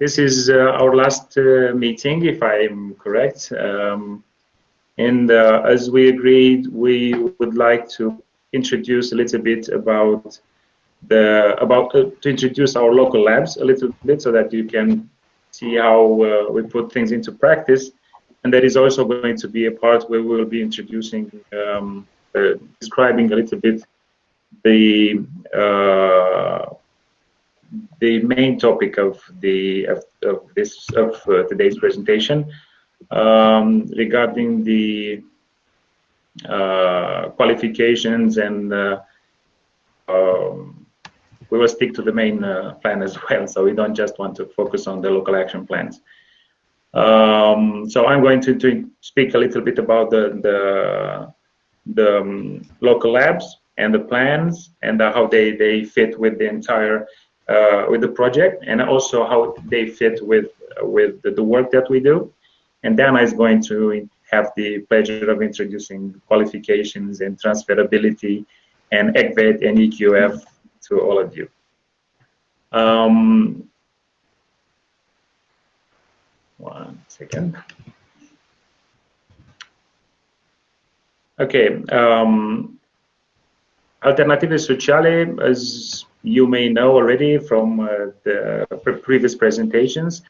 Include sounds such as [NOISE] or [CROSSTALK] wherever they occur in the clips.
this is uh, our last uh, meeting, if I'm correct. Um, and uh, as we agreed, we would like to introduce a little bit about the about to introduce our local labs a little bit so that you can see how we put things into practice. And that is also going to be a part where we will be introducing, um, describing a little bit the the main topic of the of, of this of uh, today's presentation um, regarding the uh, qualifications and uh, um, we will stick to the main uh, plan as well. So we don't just want to focus on the local action plans. Um, so I'm going to, to, speak a little bit about the the, the um, local labs and the plans and how they, they fit with the entire uh, with the project and also how they fit with with the, the work that we do. And Dana is going to have the pleasure of introducing qualifications and transferability and ECVET and EQF to all of you. Um, one second. Okay. Um, Alternative Sociale, as you may know already from uh, the previous presentations,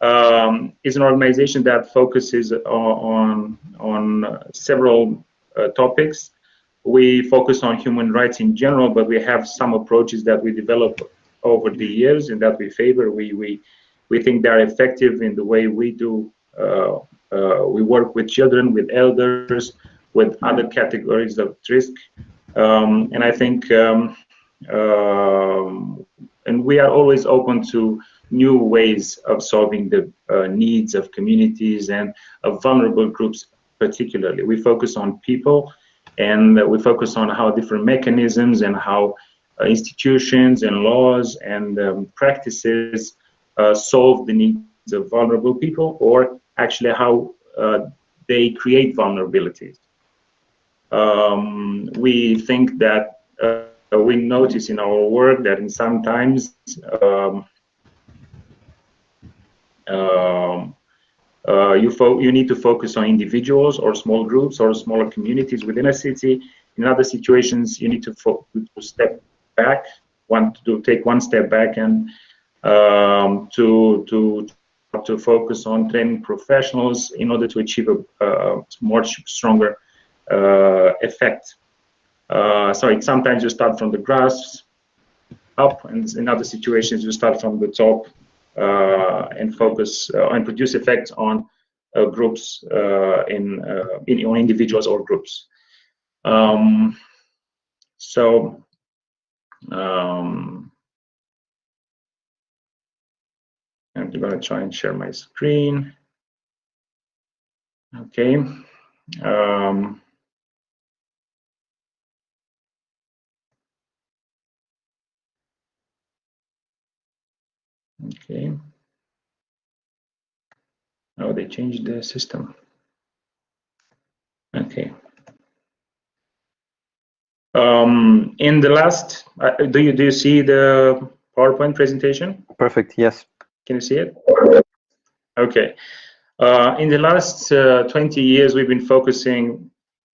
um, is an organization that focuses on, on several uh, topics. We focus on human rights in general, but we have some approaches that we develop over the years and that we favor. We, we, we think they're effective in the way we do. Uh, uh, we work with children, with elders, with other categories of risk. Um, and I think um, um, and we are always open to new ways of solving the uh, needs of communities and of vulnerable groups particularly. We focus on people and we focus on how different mechanisms and how uh, institutions and laws and um, practices uh, solve the needs of vulnerable people or actually how uh, they create vulnerabilities. Um, we think that uh, we notice in our work that in sometimes um, um, uh, you, you need to focus on individuals or small groups or smaller communities within a city. In other situations, you need to, to step back, to take one step back and um, to to to focus on training professionals in order to achieve a, a more stronger uh, effect uh, sorry, sometimes you start from the grass up, and in other situations you start from the top uh, and focus uh, and produce effects on groups in, in on individuals or groups. Um, so. Um, I'm going to try and share my screen. Okay. Um, Okay. Oh, they changed the system. Okay. Um, in the last, uh, do you do you see the PowerPoint presentation? Perfect. Yes. Can you see it? Okay. Uh, in the last uh, 20 years, we've been focusing.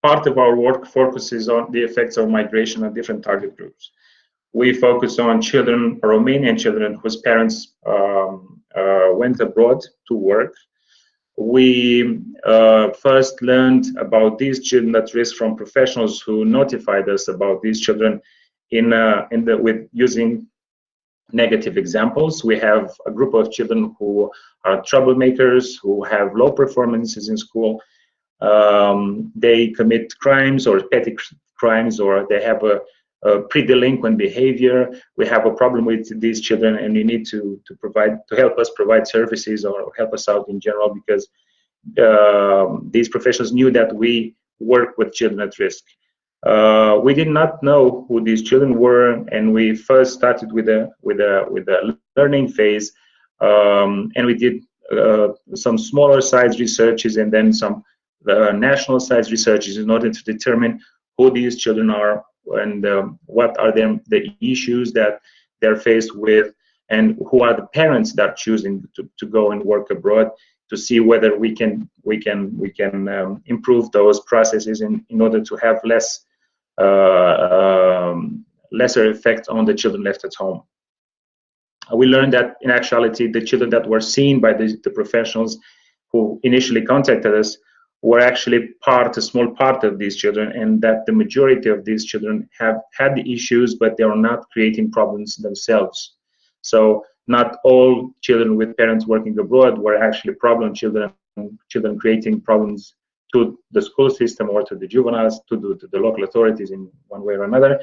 Part of our work focuses on the effects of migration on different target groups we focus on children, Romanian children whose parents um, uh, went abroad to work. We uh, first learned about these children at risk from professionals who notified us about these children in, uh, in the, with using negative examples. We have a group of children who are troublemakers, who have low performances in school. Um, they commit crimes or petty crimes, or they have a uh, pre-delinquent behavior. We have a problem with these children, and you need to to provide to help us provide services or help us out in general because uh, these professionals knew that we work with children at risk. Uh, we did not know who these children were, and we first started with a with a with a learning phase, um, and we did uh, some smaller size researches and then some uh, national size researches in order to determine who these children are and um, what are them the issues that they're faced with and who are the parents that are choosing to, to go and work abroad to see whether we can we can we can um, improve those processes in, in order to have less uh, um, lesser effect on the children left at home. We learned that in actuality, the children that were seen by the, the professionals who initially contacted us were actually part, a small part of these children, and that the majority of these children have had the issues, but they are not creating problems themselves. So not all children with parents working abroad were actually problem children, children creating problems to the school system or to the juveniles, to the, to the local authorities in one way or another.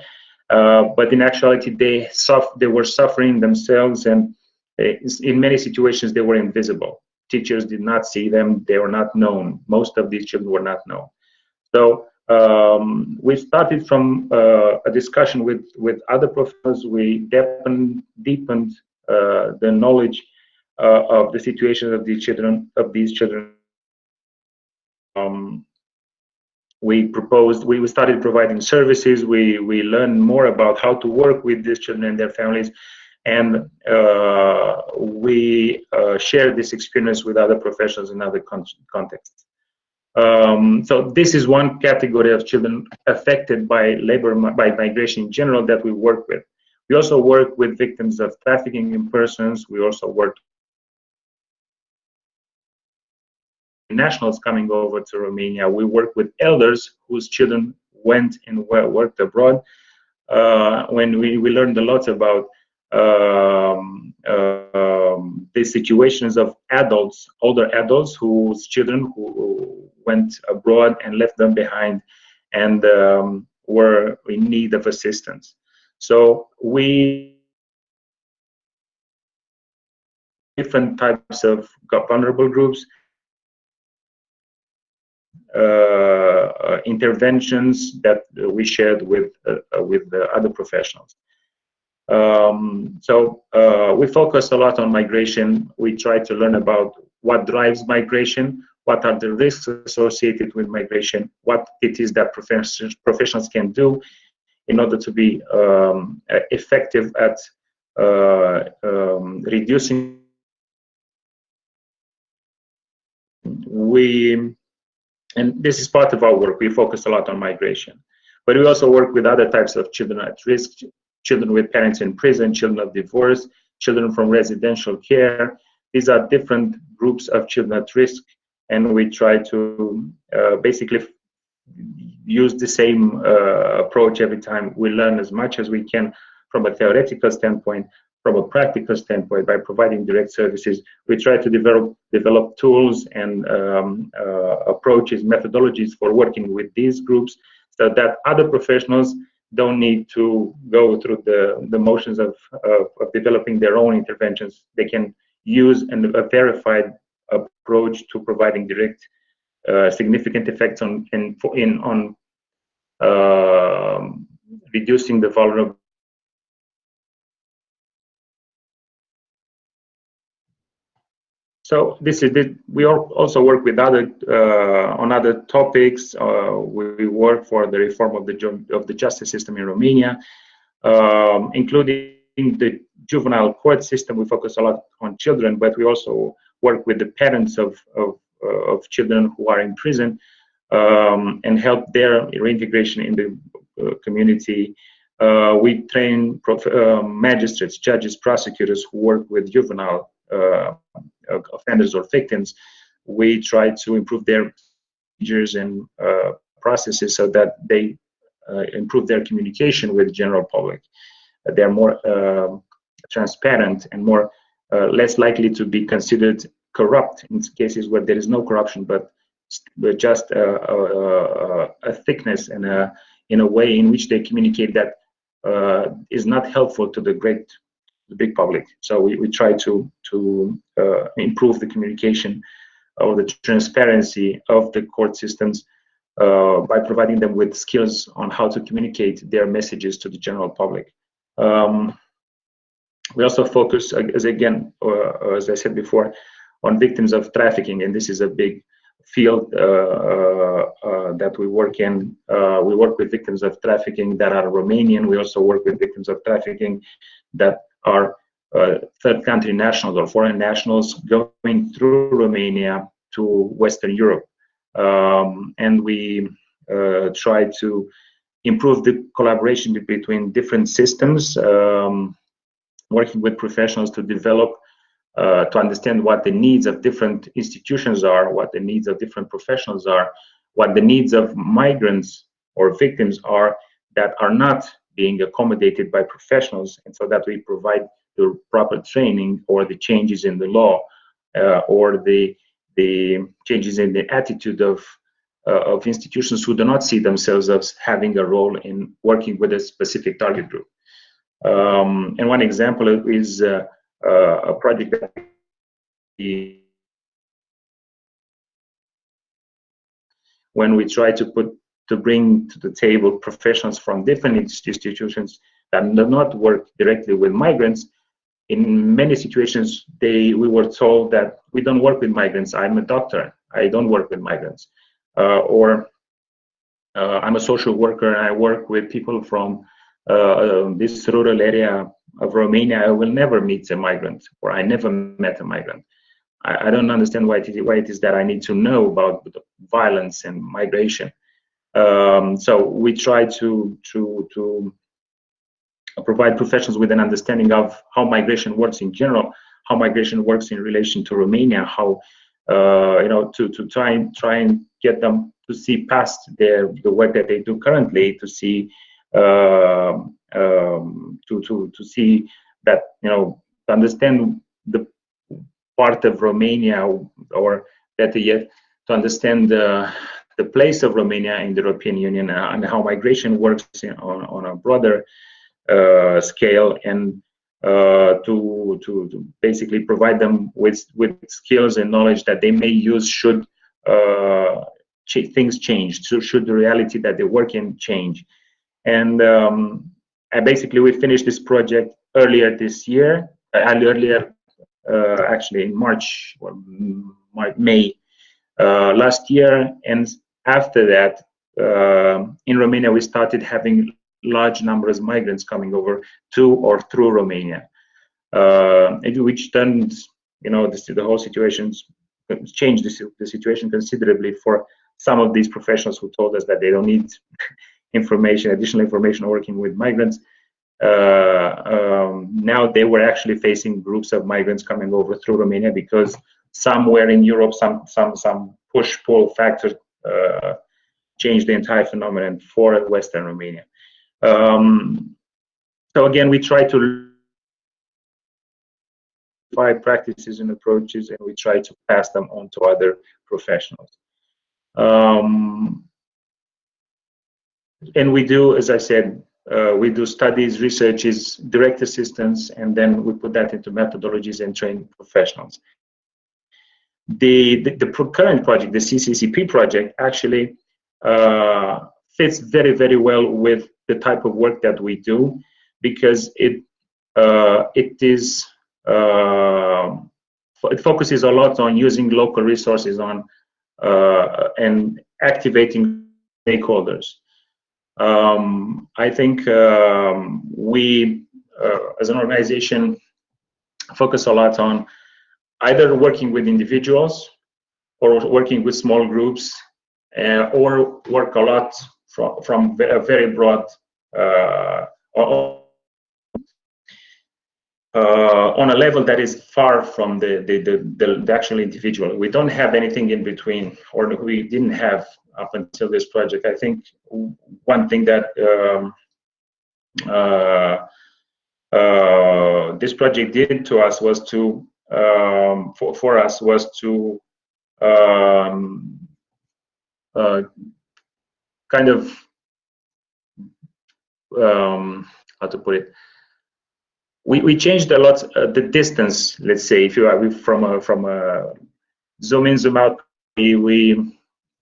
Uh, but in actuality, they, they were suffering themselves, and uh, in many situations, they were invisible teachers did not see them. They were not known. Most of these children were not known. So um, we started from uh, a discussion with, with other professors. We deepened, deepened uh, the knowledge uh, of the situation of these children. Of these children, um, we proposed. We started providing services. We we learned more about how to work with these children and their families, and uh, we uh, share this experience with other professionals in other con contexts. Um, so this is one category of children affected by labor by migration in general that we work with. We also work with victims of trafficking in persons. We also work with nationals coming over to Romania. We work with elders whose children went and worked abroad. Uh, when we, we learned a lot about um, um, the situations of adults, older adults whose children who went abroad and left them behind and um, were in need of assistance. So we different types of vulnerable groups, uh, uh, interventions that we shared with uh, with the other professionals. Um, so uh, we focus a lot on migration. We try to learn about what drives migration, what are the risks associated with migration, what it is that professionals, professionals can do in order to be um, effective at uh, um, reducing. We, and this is part of our work, we focus a lot on migration. But we also work with other types of children at risk, children with parents in prison, children of divorce, children from residential care. These are different groups of children at risk, and we try to uh, basically use the same uh, approach every time. We learn as much as we can from a theoretical standpoint, from a practical standpoint, by providing direct services. We try to develop develop tools and um, uh, approaches, methodologies for working with these groups, so that other professionals don't need to go through the, the motions of, of, of developing their own interventions. They can use an, a verified approach to providing direct uh, significant effects on in, in on uh, reducing the vulnerable So this is. We also work with other uh, on other topics. Uh, we work for the reform of the of the justice system in Romania, um, including the juvenile court system. We focus a lot on children, but we also work with the parents of of, uh, of children who are in prison um, and help their reintegration in the uh, community. Uh, we train uh, magistrates, judges, prosecutors who work with juvenile offenders or victims, we try to improve their procedures and uh, processes so that they uh, improve their communication with the general public. they're more um, transparent and more less likely to be considered corrupt in cases where there is no corruption, but, but just a, a, a thickness and a, in a way in which they communicate that uh, is not helpful to the great the big public. So we, we try to to uh, improve the communication or the transparency of the court systems uh, by providing them with skills on how to communicate their messages to the general public. Um, we also focus, as again, uh, as I said before, on victims of trafficking, and this is a big field uh, uh, uh, that we work in. we work with victims of trafficking that are Romanian. We also work with victims of trafficking that are uh, third country nationals or foreign nationals going through Romania to Western Europe. Um, and we uh, try to improve the collaboration between different systems, um, working with professionals to develop, uh, to understand what the needs of different institutions are, what the needs of different professionals are, what the needs of migrants or victims are that are not being accommodated by professionals, and so that we provide the proper training or the changes in the law uh, or the the changes in the attitude of uh, of institutions who do not see themselves as having a role in working with a specific target group. Um, and one example is uh, uh, a project that when we try to put to bring to the table professionals from different institutions that do not work directly with migrants. In many situations, they we were told that we don't work with migrants. I'm a doctor. I don't work with migrants. Uh, or uh, I'm a social worker I work with people from uh, this rural area of Romania. I will never meet a migrant, or I never met a migrant. I, I don't understand why it, is, why it is that I need to know about violence and migration. Um, so we try to to to provide professionals with an understanding of how migration works in general, how migration works in relation to Romania, how uh, you know to to try and try and get them to see past their the work that they do currently to see uh, um, to to to see that you know to understand the part of Romania or better yet to understand the the place of Romania in the European Union uh, and how migration works in, on, on a broader uh, scale and uh, to, to, to, basically provide them with, with skills and knowledge that they may use should uh, ch things change, so should the reality that they work in change. And, um, basically we finished this project earlier this year, uh, earlier uh, actually in March or May uh, last year, and after that, uh, in Romania, we started having large numbers of migrants coming over to or through Romania, uh, which turned, you know, the, the whole situation changed the, the situation considerably for some of these professionals who told us that they don't need [LAUGHS] information, additional information working with migrants. Uh, um, now they were actually facing groups of migrants coming over through Romania because somewhere in Europe, some some some push-pull factor uh, change the entire phenomenon for Western Romania. Um, so again, we try to find practices and approaches, and we try to pass them on to other professionals. Um, and we do, as I said, uh, we do studies, researches, direct assistance, and then we put that into methodologies and train professionals. The, the, the current project, the CCCP project, actually uh, fits very, very well with the type of work that we do because it uh, it is uh, it focuses a lot on using local resources on uh, and activating stakeholders. Um, I think um, we, uh, as an organization, focus a lot on either working with individuals or working with small groups uh, or work a lot from, from a very broad uh, uh, on a level that is far from the, the, the, the, actual individual. We don't have anything in between, or we didn't have up until this project. I think one thing that um, uh, uh, this project did to us was to um, for, for us was to um, uh, kind of um, how to put it? We, we changed a lot uh, the distance let's say if you are from a from a zoom in zoom out we, we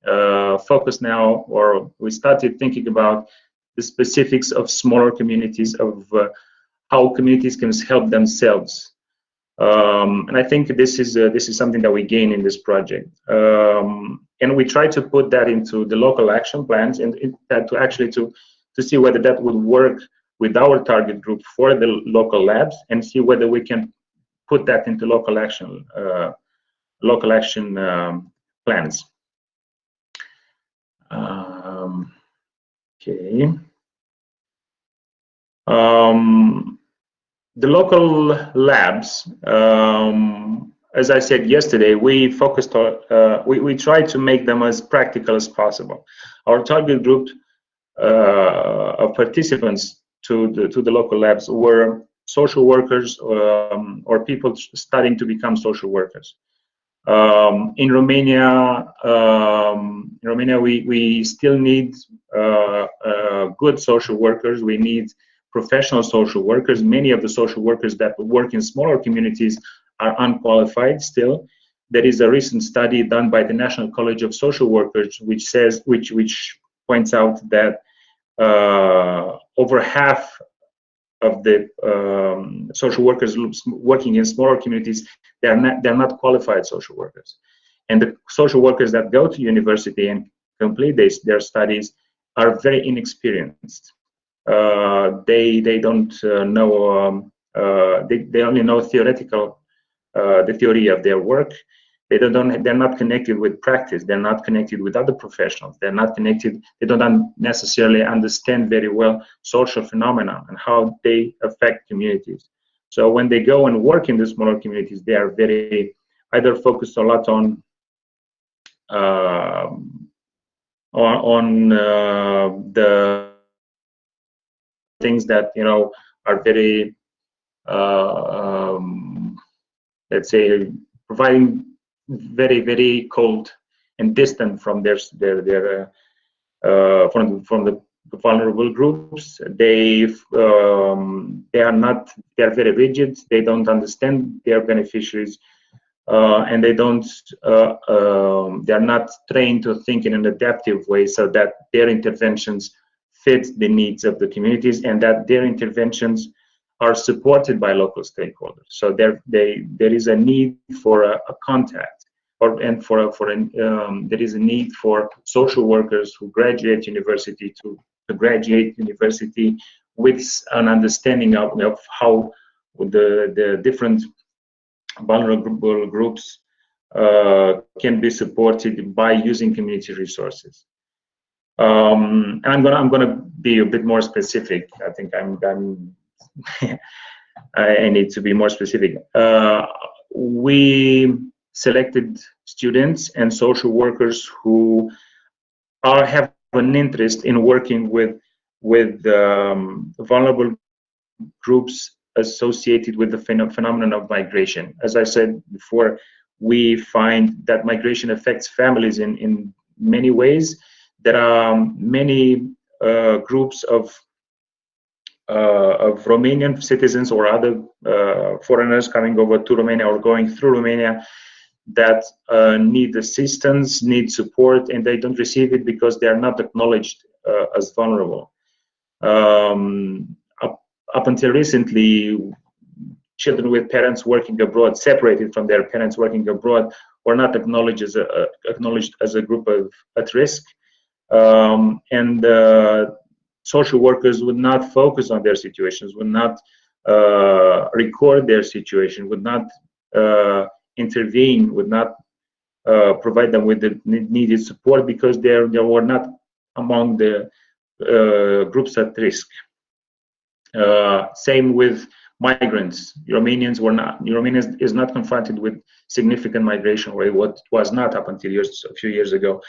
uh, focus now or we started thinking about the specifics of smaller communities of uh, how communities can help themselves um, and I think this is uh, this is something that we gain in this project, um, and we try to put that into the local action plans and that to actually to to see whether that would work with our target group for the local labs and see whether we can put that into local action uh, local action um, plans. Um, okay. Um, the local labs, um, as I said yesterday, we focused on, uh, we, we tried to make them as practical as possible. Our target group uh, of participants to the, to the local labs were social workers um, or people starting to become social workers. Um, in Romania, um, in Romania, we, we still need uh, uh, good social workers. We need professional social workers. Many of the social workers that work in smaller communities are unqualified still. There is a recent study done by the National College of Social Workers, which says, which which points out that uh, over half of the um, social workers working in smaller communities, they're not, they're not qualified social workers. And the social workers that go to university and complete this, their studies are very inexperienced. Uh, they, they don't uh, know, um, uh, they, they only know theoretical, the theory of their work. They don't they're not connected with practice. They're not connected with other professionals. They're not connected they don't necessarily understand very well social phenomena and how they affect communities. So when they go and work in the smaller communities they are very either focused a lot on uh, on, on uh, the things that you know are very uh, um, let's say providing very very cold and distant from their their their uh, uh, from from the vulnerable groups. They um, they are not they are very rigid. They don't understand their beneficiaries, uh, and they don't uh, um, they are not trained to think in an adaptive way so that their interventions fit the needs of the communities and that their interventions are supported by local stakeholders. So there, they, there is a need for a, a contact, or and for for an, um, there is a need for social workers who graduate university to, to graduate university with an understanding of, of how the the different vulnerable groups uh, can be supported by using community resources. Um, and I'm gonna I'm gonna be a bit more specific. I think I'm I'm [LAUGHS] I need to be more specific. Uh, we selected students and social workers who are have an interest in working with with um, vulnerable groups associated with the phen phenomenon of migration. As I said before, we find that migration affects families in, in many ways. There are many uh, groups of uh, of Romanian citizens or other uh, foreigners coming over to Romania or going through Romania that uh, need assistance, need support, and they don't receive it because they are not acknowledged as vulnerable. Um, up, up until recently, children with parents working abroad, separated from their parents working abroad, were not acknowledged as a, acknowledged as a group of at risk. Um, and uh, social workers would not focus on their situations, would not uh, record their situation, would not uh, intervene, would not provide them with the needed support because they they were not among the groups at risk. Same with migrants. Romanians were not. Romania is not confronted with significant migration rate, what was not up until years, a few years ago.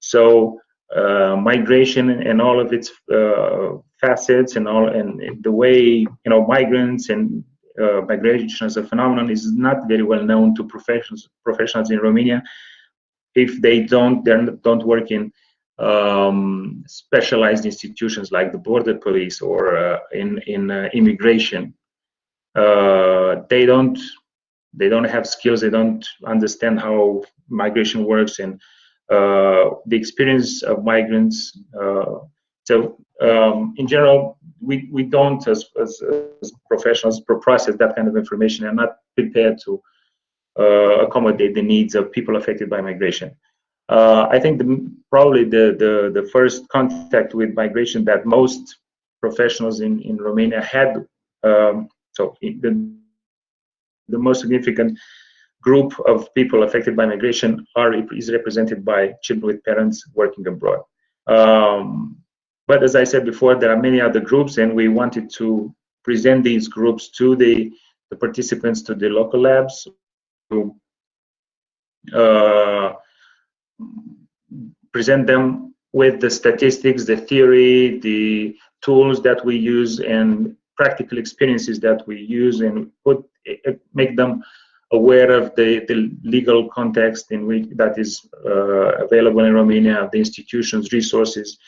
So uh, migration and all of its uh, facets and all and the way you know migrants and uh, migration as a phenomenon is not very well known to professionals professionals in Romania. If they don't they don't work in um, specialized institutions like the border police or uh, in in uh, immigration uh, they don't they don't have skills they don't understand how migration works and the experience of migrants. Uh, so um, in general, we, we don't, as, as, as, professionals, process that kind of information and not prepared to uh, accommodate the needs of people affected by migration. Uh, I think the, probably the, the, the first contact with migration that most professionals in, in Romania had, um, so the, the most significant group of people affected by migration are is represented by children with parents working abroad. Um, but as I said before, there are many other groups, and we wanted to present these groups to the, the participants to the local labs to uh, present them with the statistics, the theory, the tools that we use, and practical experiences that we use, and put make them aware of the, the legal context in which that is uh, available in Romania, the institutions, resources.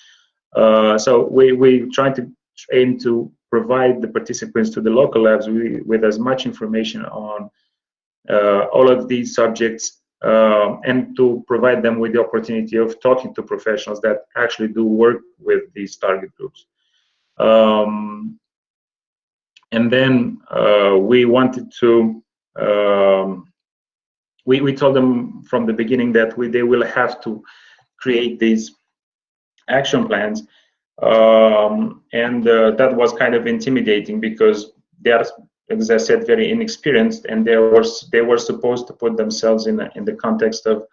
Uh, so we we try to aim to provide the participants to the local labs with as much information on uh, all of these subjects uh, and to provide them with the opportunity of talking to professionals that actually do work with these target groups. Um, and then uh, we wanted to, um, we, we told them from the beginning that we, they will have to create these action plans. Um, and uh, that was kind of intimidating because they are, as I said, very inexperienced, and they were they were supposed to put themselves in in the context of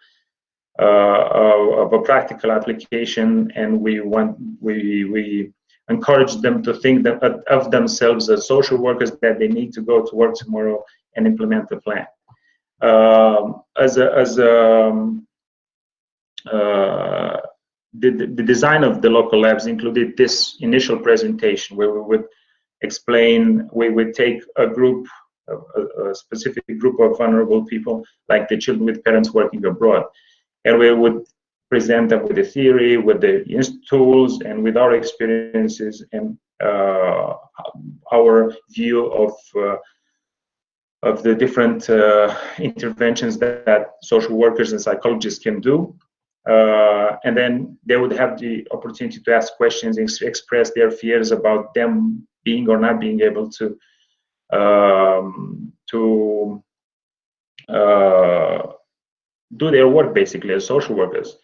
uh, of a practical application, and we want we we encourage them to think that, of themselves as social workers that they need to go to work tomorrow and implement the plan. Um, as a, as a, um, uh, the, the design of the local labs included this initial presentation where we would explain, we would take a group, a, a, specific group of vulnerable people, like the children with parents working abroad. And we would present them with the theory, with the tools, and with our experiences and uh, our view of uh, of the different uh, interventions that, that, social workers and psychologists can do. Uh, and then they would have the opportunity to ask questions and express their fears about them being or not being able to um, to uh, do their work basically as social workers.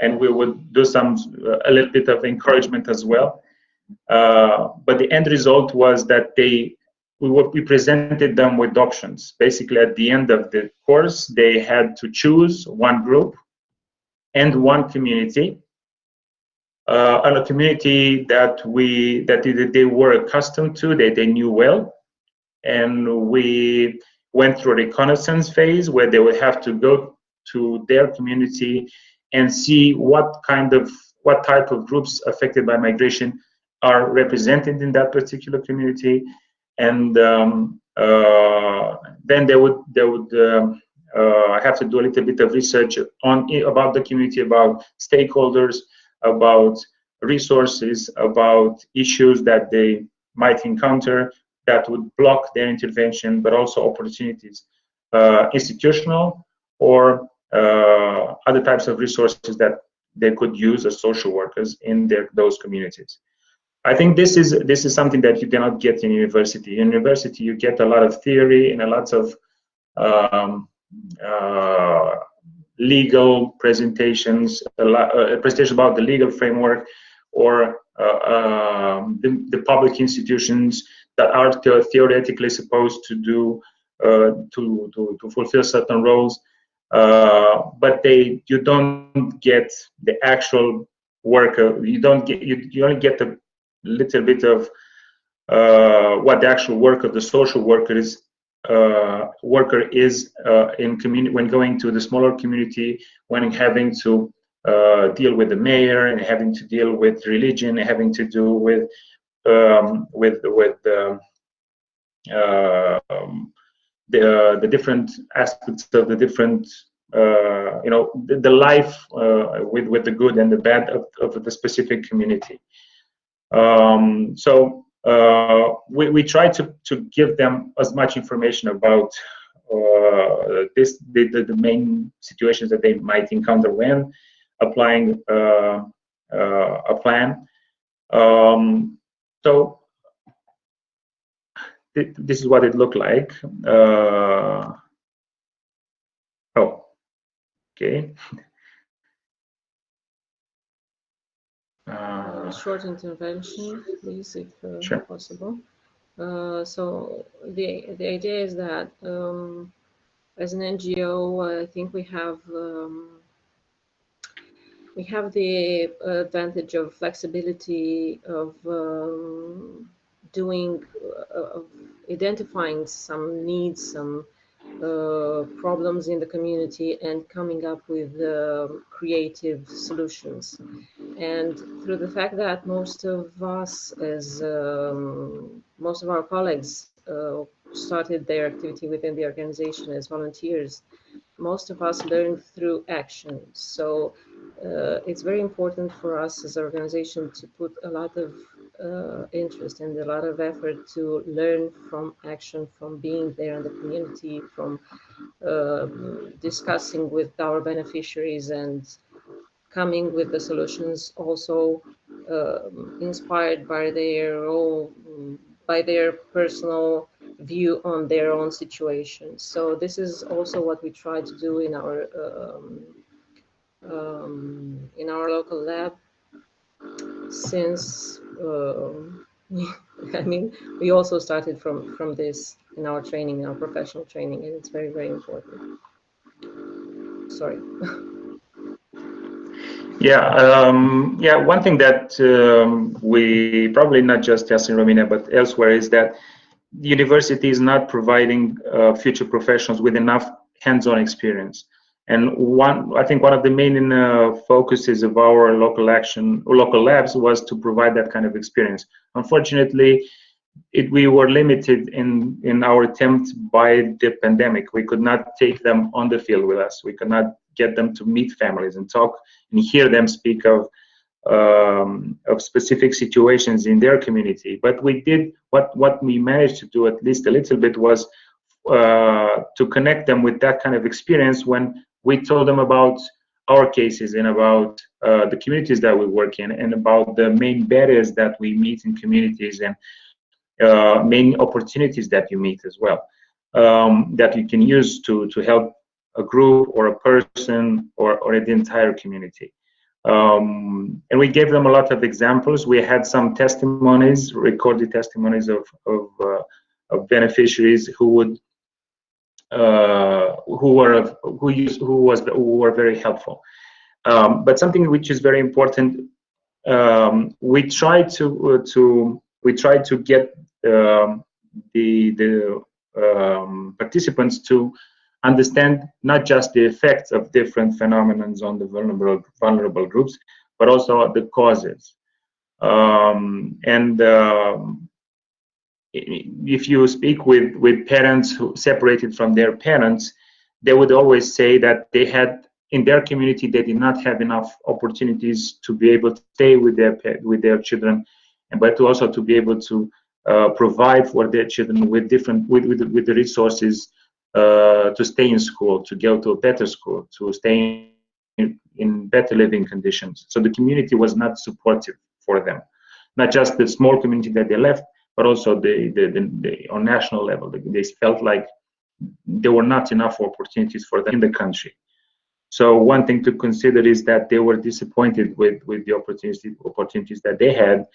And we would do some a little bit of encouragement as well. Uh, but the end result was that they we, we presented them with options. Basically at the end of the course they had to choose one group and one community, uh, and a community that we that they were accustomed to, that they knew well, and we went through a reconnaissance phase where they would have to go to their community and see what kind of what type of groups affected by migration are represented in that particular community and um, uh, then they would they would um, uh, have to do a little bit of research on about the community, about stakeholders, about resources, about issues that they might encounter that would block their intervention, but also opportunities, uh, institutional or other types of resources that they could use as social workers in their those communities. I think this is this is something that you cannot get in university. In university, you get a lot of theory and a lot of um, uh, legal presentations, a, a, presentation about the legal framework, or uh, um, the, the, public institutions that are theoretically supposed to do uh, to, to, to fulfill certain roles. Uh, but they you don't get the actual work you don't get you, you only get a little bit of uh, what the actual work of the social worker is uh, worker is uh, in community when going to the smaller community, when having to uh, deal with the mayor and having to deal with religion, having to do with um, with with um, um the the different aspects of the different uh, you know the, the life uh, with with the good and the bad of, of the specific community. Um, so uh, we, we try to, to give them as much information about uh, this the, the, the, main situations that they might encounter when applying uh, uh a plan. Um, so th this is what it looked like. Uh, oh, okay. [LAUGHS] Uh, a short intervention, please, if uh, Sure. possible. Uh, so the the idea is that um, as an NGO, I think we have um, we have the advantage of flexibility of um, doing uh, of identifying some needs, some uh, problems in the community, and coming up with um creative solutions. And through the fact that most of us, as um, most of our colleagues, uh, started their activity within the organization as volunteers, most of us learned through action. So uh, it's very important for us as an organization to put a lot of uh, interest and a lot of effort to learn from action, from being there in the community, from um, discussing with our beneficiaries and coming with the solutions also um, inspired by their own, by their personal view on their own situation. So this is also what we try to do in our um, um, in our local lab since um, [LAUGHS] I mean we also started from from this in our training, in our professional training, and it's very very important. Sorry. [LAUGHS] Yeah, um, yeah. One thing that um, we probably not just us in Romania but elsewhere is that the university is not providing uh, future professionals with enough hands-on experience. And one, I think one of the main uh, focuses of our local action local labs was to provide that kind of experience. Unfortunately, it, we were limited in, in our attempt by the pandemic. We could not take them on the field with us. We could not get them to meet families and talk and hear them speak of um, of specific situations in their community. But we did what what we managed to do at least a little bit was uh, to connect them with that kind of experience when we told them about our cases and about uh, the communities that we work in and about the main barriers that we meet in communities and uh, main opportunities that you meet as well um, that you can use to to help a group or a person or, or the entire community. Um, and we gave them a lot of examples. We had some testimonies, recorded testimonies of, of, uh, of beneficiaries who would who were who who was who were very helpful. Um, but something which is very important, um, we try to uh, to we try to get um, the the um, participants to understand not just the effects of different phenomena on the vulnerable vulnerable groups, but also the causes. Um, and um, if you speak with with parents who separated from their parents, they would always say that they had in their community they did not have enough opportunities to be able to stay with their with their children, and but also to be able to uh, provide for their children with different with with, with the resources uh, to stay in school, to go to a better school, to stay in, in better living conditions. So the community was not supportive for them, not just the small community that they left, but also the, the, the, the on national level. They felt like there were not enough opportunities for them in the country. So one thing to consider is that they were disappointed with, with the opportunities opportunities that they had,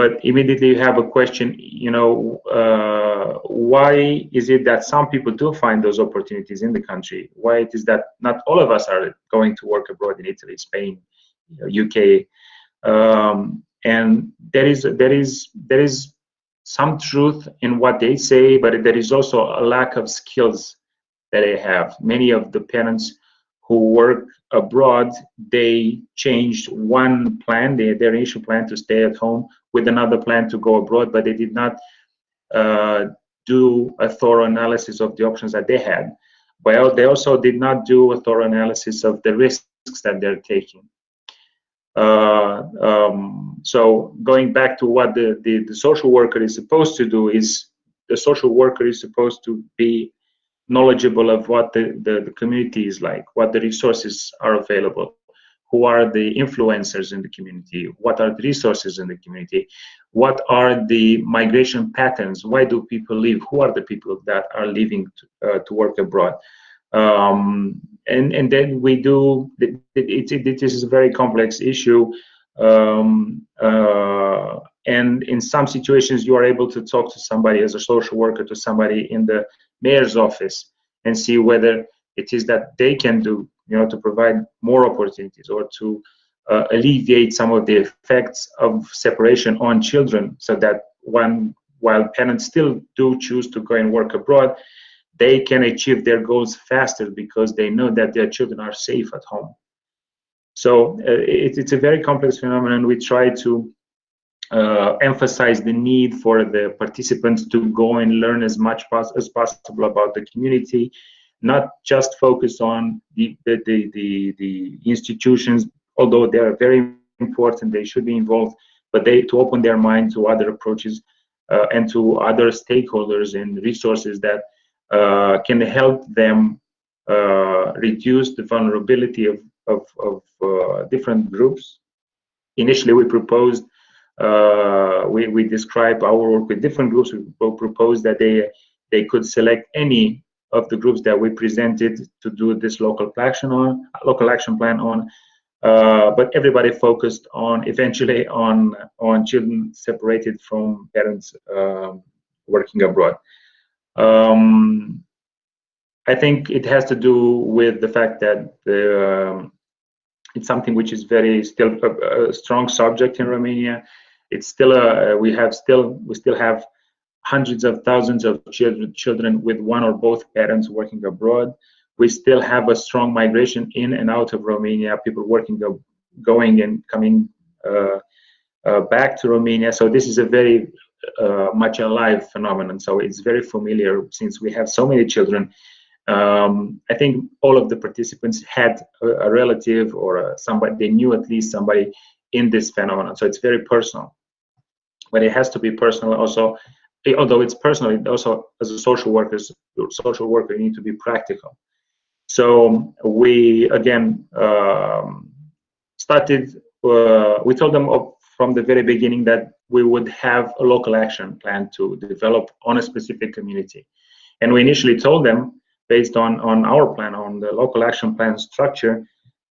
but immediately you have a question you know uh, why is it that some people do find those opportunities in the country why it is that not all of us are going to work abroad in italy spain uk um, and there is there is there is some truth in what they say but there is also a lack of skills that they have many of the parents who work abroad, they changed one plan, they, their initial plan to stay at home with another plan to go abroad, but they did not uh, do a thorough analysis of the options that they had. Well, they also did not do a thorough analysis of the risks that they're taking. Uh, um, so going back to what the, the, the social worker is supposed to do is the social worker is supposed to be knowledgeable of what the, the, the, community is like, what the resources are available, who are the influencers in the community, what are the resources in the community, what are the migration patterns, why do people leave, who are the people that are leaving to, uh, to work abroad. Um, and, and then we do, it, it, it, it is a very complex issue. Um, uh, and in some situations, you are able to talk to somebody as a social worker, to somebody in the mayor's office, and see whether it is that they can do, you know, to provide more opportunities or to uh, alleviate some of the effects of separation on children, so that one, while parents still do choose to go and work abroad, they can achieve their goals faster because they know that their children are safe at home. So uh, it, it's a very complex phenomenon. We try to uh, emphasize the need for the participants to go and learn as much pos as possible about the community, not just focus on the, the, the, the, the institutions, although they are very important, they should be involved, but they to open their mind to other approaches uh, and to other stakeholders and resources that can help them uh, reduce the vulnerability of of, of uh, different groups. Initially, we proposed, uh, we, we describe our work with different groups. We proposed that they, they could select any of the groups that we presented to do this local action on, local action plan on. Uh, but everybody focused on eventually on on children separated from parents um, working abroad. Um, I think it has to do with the fact that the um, it's something which is very still a, a strong subject in Romania. It's still a we have still we still have hundreds of thousands of children children with one or both parents working abroad. We still have a strong migration in and out of Romania. People working going and coming uh, uh, back to Romania. So this is a very uh, much alive phenomenon. So it's very familiar since we have so many children um, I think all of the participants had a, a relative or a, somebody they knew at least somebody in this phenomenon. So it's very personal, but it has to be personal also. Although it's personal, it also as a social worker, social worker, you need to be practical. So we again um, started. Uh, we told them from the very beginning that we would have a local action plan to develop on a specific community, and we initially told them based on, on our plan, on the local action plan structure,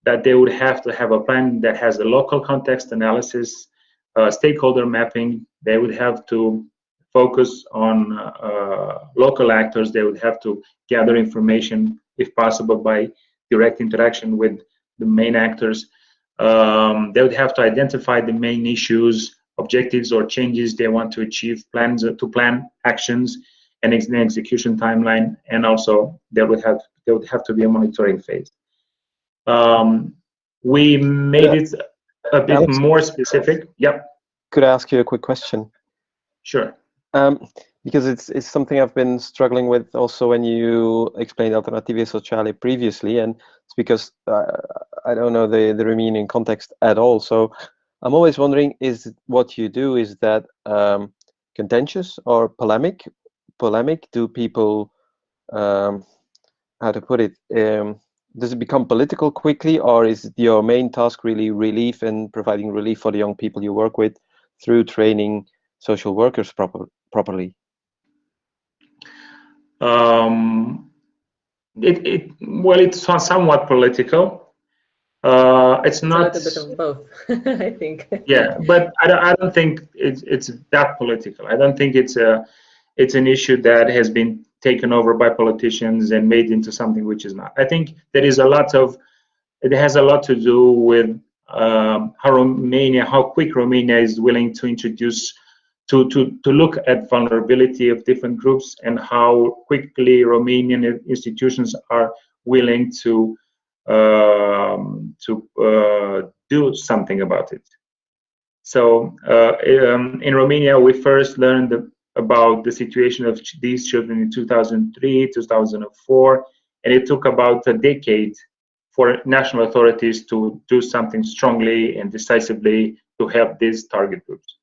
that they would have to have a plan that has a local context analysis, uh, stakeholder mapping. They would have to focus on uh, local actors. They would have to gather information, if possible, by direct interaction with the main actors. Um, they would have to identify the main issues, objectives, or changes they want to achieve, plans to plan actions, and an execution timeline, and also there would have there would have to be a monitoring phase. Um, we made yeah. it a bit Alex, more specific. Yep. Could I ask you a quick question? Sure. Um, because it's it's something I've been struggling with also when you explained Alternative Sociale previously, and it's because uh, I don't know the the Romanian context at all. So I'm always wondering: is what you do is that um, contentious or polemic, polemic? Do people, um, how to put it, um, does it become political quickly, or is your main task really relief and providing relief for the young people you work with through training social workers proper, properly? Um, it, it, well, it's somewhat political. Uh, it's not it's a bit of both, [LAUGHS] I think. yeah, but I don't, I don't think it's it's that political. I don't think it's a it's an issue that has been taken over by politicians and made into something which is not. I think there is a lot of, it has a lot to do with um, how Romania, how quick Romania is willing to introduce, to, to, to look at vulnerability of different groups and how quickly Romanian institutions are willing to to uh, do something about it. So uh, um, in Romania, we first learned the about the situation of these children in 2003, 2004, and it took about a decade for national authorities to do something strongly and decisively to help these target groups.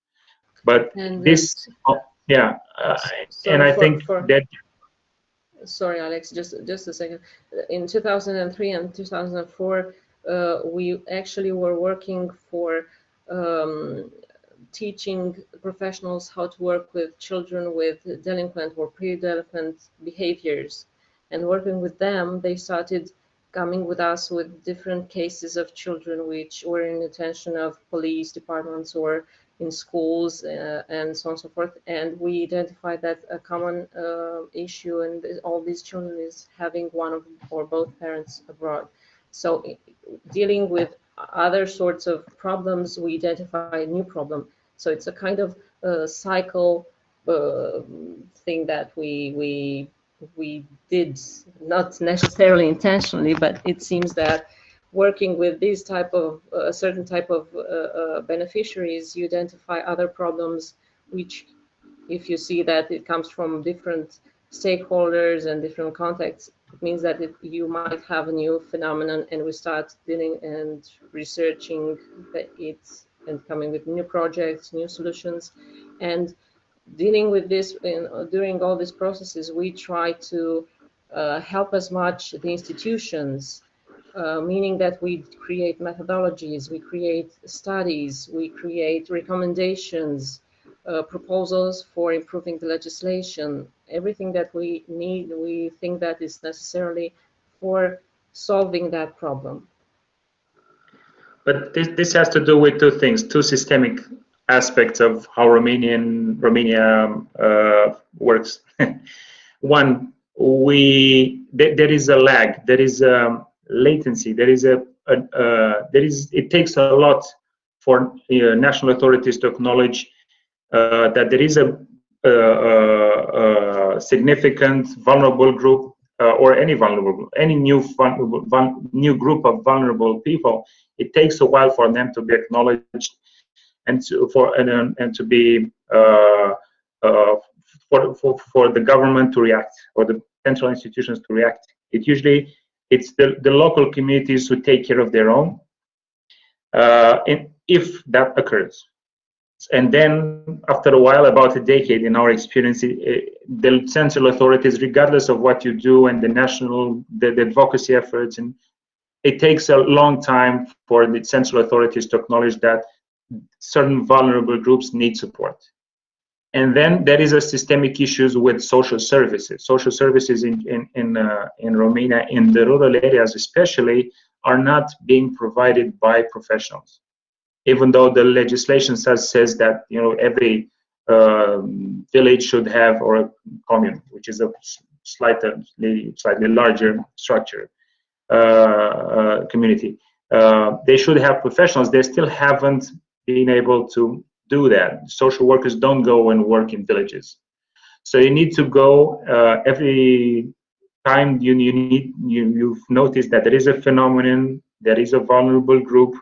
But and this, uh, yeah, uh, and I for, think for, that. Sorry, Alex, just just a second. In 2003 and 2004, uh, we actually were working for um, teaching professionals how to work with children with delinquent or pre-delinquent behaviors. And working with them, they started coming with us with different cases of children which were in attention of police departments or in schools uh, and so on and so forth. And we identify that a common uh, issue in all these children is having one of or both parents abroad. So dealing with other sorts of problems, we identify a new problem. So it's a kind of uh, cycle uh, thing that we we we did not necessarily intentionally, but it seems that working with these type of a uh, certain type of uh, uh, beneficiaries, you identify other problems which, if you see that it comes from different stakeholders and different contexts, it means that it, you might have a new phenomenon, and we start dealing and researching it and coming with new projects, new solutions, and dealing with this in, during all these processes, we try to uh, help as much the institutions, uh, meaning that we create methodologies, we create studies, we create recommendations, uh, proposals for improving the legislation, everything that we need, we think that is necessarily for solving that problem. But this, this has to do with two things, two systemic aspects of how Romanian Romania uh, works. [LAUGHS] One, we th there is a lag, there is a latency, there is a, a uh, there is it takes a lot for uh, national authorities to acknowledge uh, that there is a, a, a significant vulnerable group uh, or any vulnerable any new vulnerable, new group of vulnerable people. It takes a while for them to be acknowledged and to, for and, and to be uh, uh, for, for for the government to react or the central institutions to react. It usually it's the, the local communities who take care of their own, uh, and if that occurs. And then after a while, about a decade in our experience, it, the central authorities, regardless of what you do and the national, the, the advocacy efforts, and it takes a long time for the central authorities to acknowledge that certain vulnerable groups need support. And then there is a systemic issues with social services. Social services in in in, uh, in Romania, in the rural areas especially, are not being provided by professionals. Even though the legislation says says that you know every uh, village should have or a commune, which is a slightly slightly larger structure uh, uh community. Uh, they should have professionals. They still haven't been able to do that. Social workers don't go and work in villages. So you need to go uh, every time you, you need you, you've noticed that there is a phenomenon, there is a vulnerable group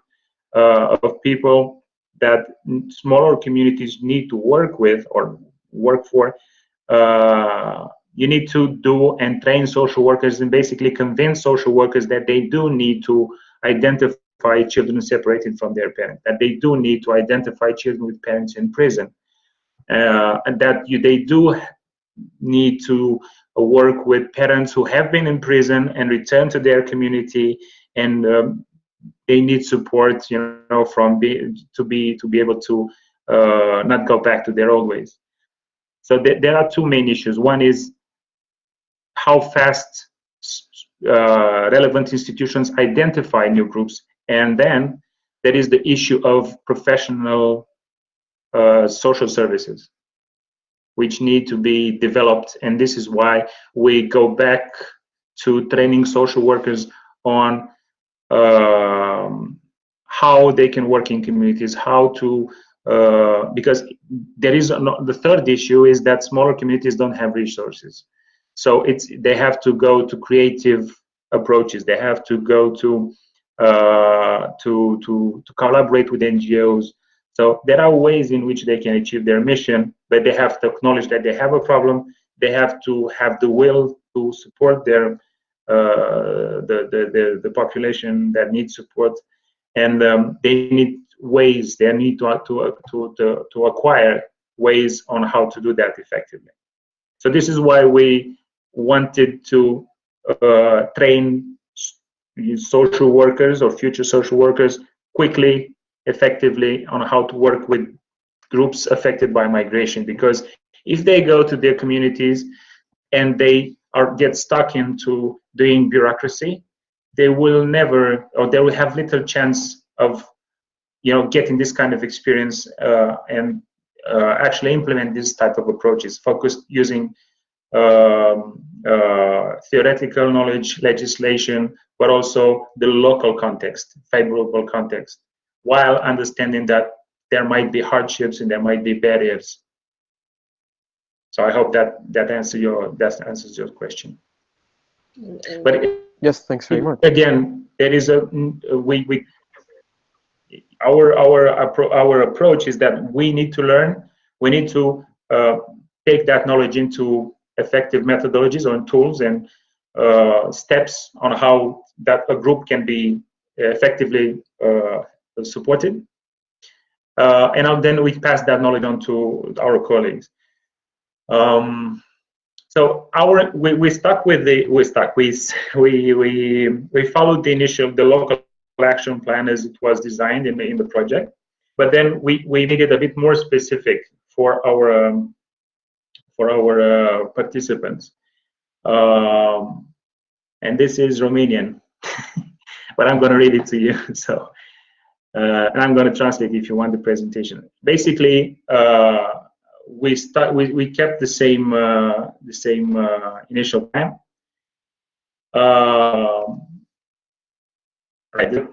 uh, of people that smaller communities need to work with or work for. Uh, you need to do and train social workers and basically convince social workers that they do need to identify children separated from their parents, that they do need to identify children with parents in prison, uh, and that you, they do need to work with parents who have been in prison and return to their community and um, they need support you know from be, to be to be able to uh, not go back to their old ways. So th there are two main issues. One is how fast uh, relevant institutions identify new groups and then there is the issue of professional uh, social services, which need to be developed. And this is why we go back to training social workers on um, how they can work in communities, how to, uh, because there is no, the third issue is that smaller communities don't have resources. So it's they have to go to creative approaches. They have to go to to, to, to collaborate with NGOs. So there are ways in which they can achieve their mission, but they have to acknowledge that they have a problem. They have to have the will to support their uh, the, the, the, the, population that needs support. And um, they need ways, they need to, to, to, to, to acquire ways on how to do that effectively. So this is why we wanted to uh, train social workers or future social workers quickly, effectively on how to work with groups affected by migration. Because if they go to their communities and they are get stuck into doing bureaucracy, they will never or they will have little chance of you know getting this kind of experience uh, and uh, actually implement this type of approaches focused using um, uh, theoretical knowledge legislation but also the local context favorable context while understanding that there might be hardships and there might be barriers so i hope that that answers your that answers your question And, and but Yes, thanks very much. again there is a we we our our our approach is that we need to learn we need to uh, take that knowledge into effective methodologies or tools and uh, steps on how that a group can be effectively uh, supported. Uh, and then we pass that knowledge on to our colleagues. Um, so our we, we stuck with the we stuck. We [LAUGHS] we we we followed the initial the local action plan as it was designed in the in the project, but then we we made it a bit more specific for our um, for our uh, participants. Um, and this is Romanian, [LAUGHS] but I'm going to read it to you. [LAUGHS] So, uh, and I'm going to translate if you want the presentation. Basically, uh, we start we, we kept the same the same initial plan. Um, right,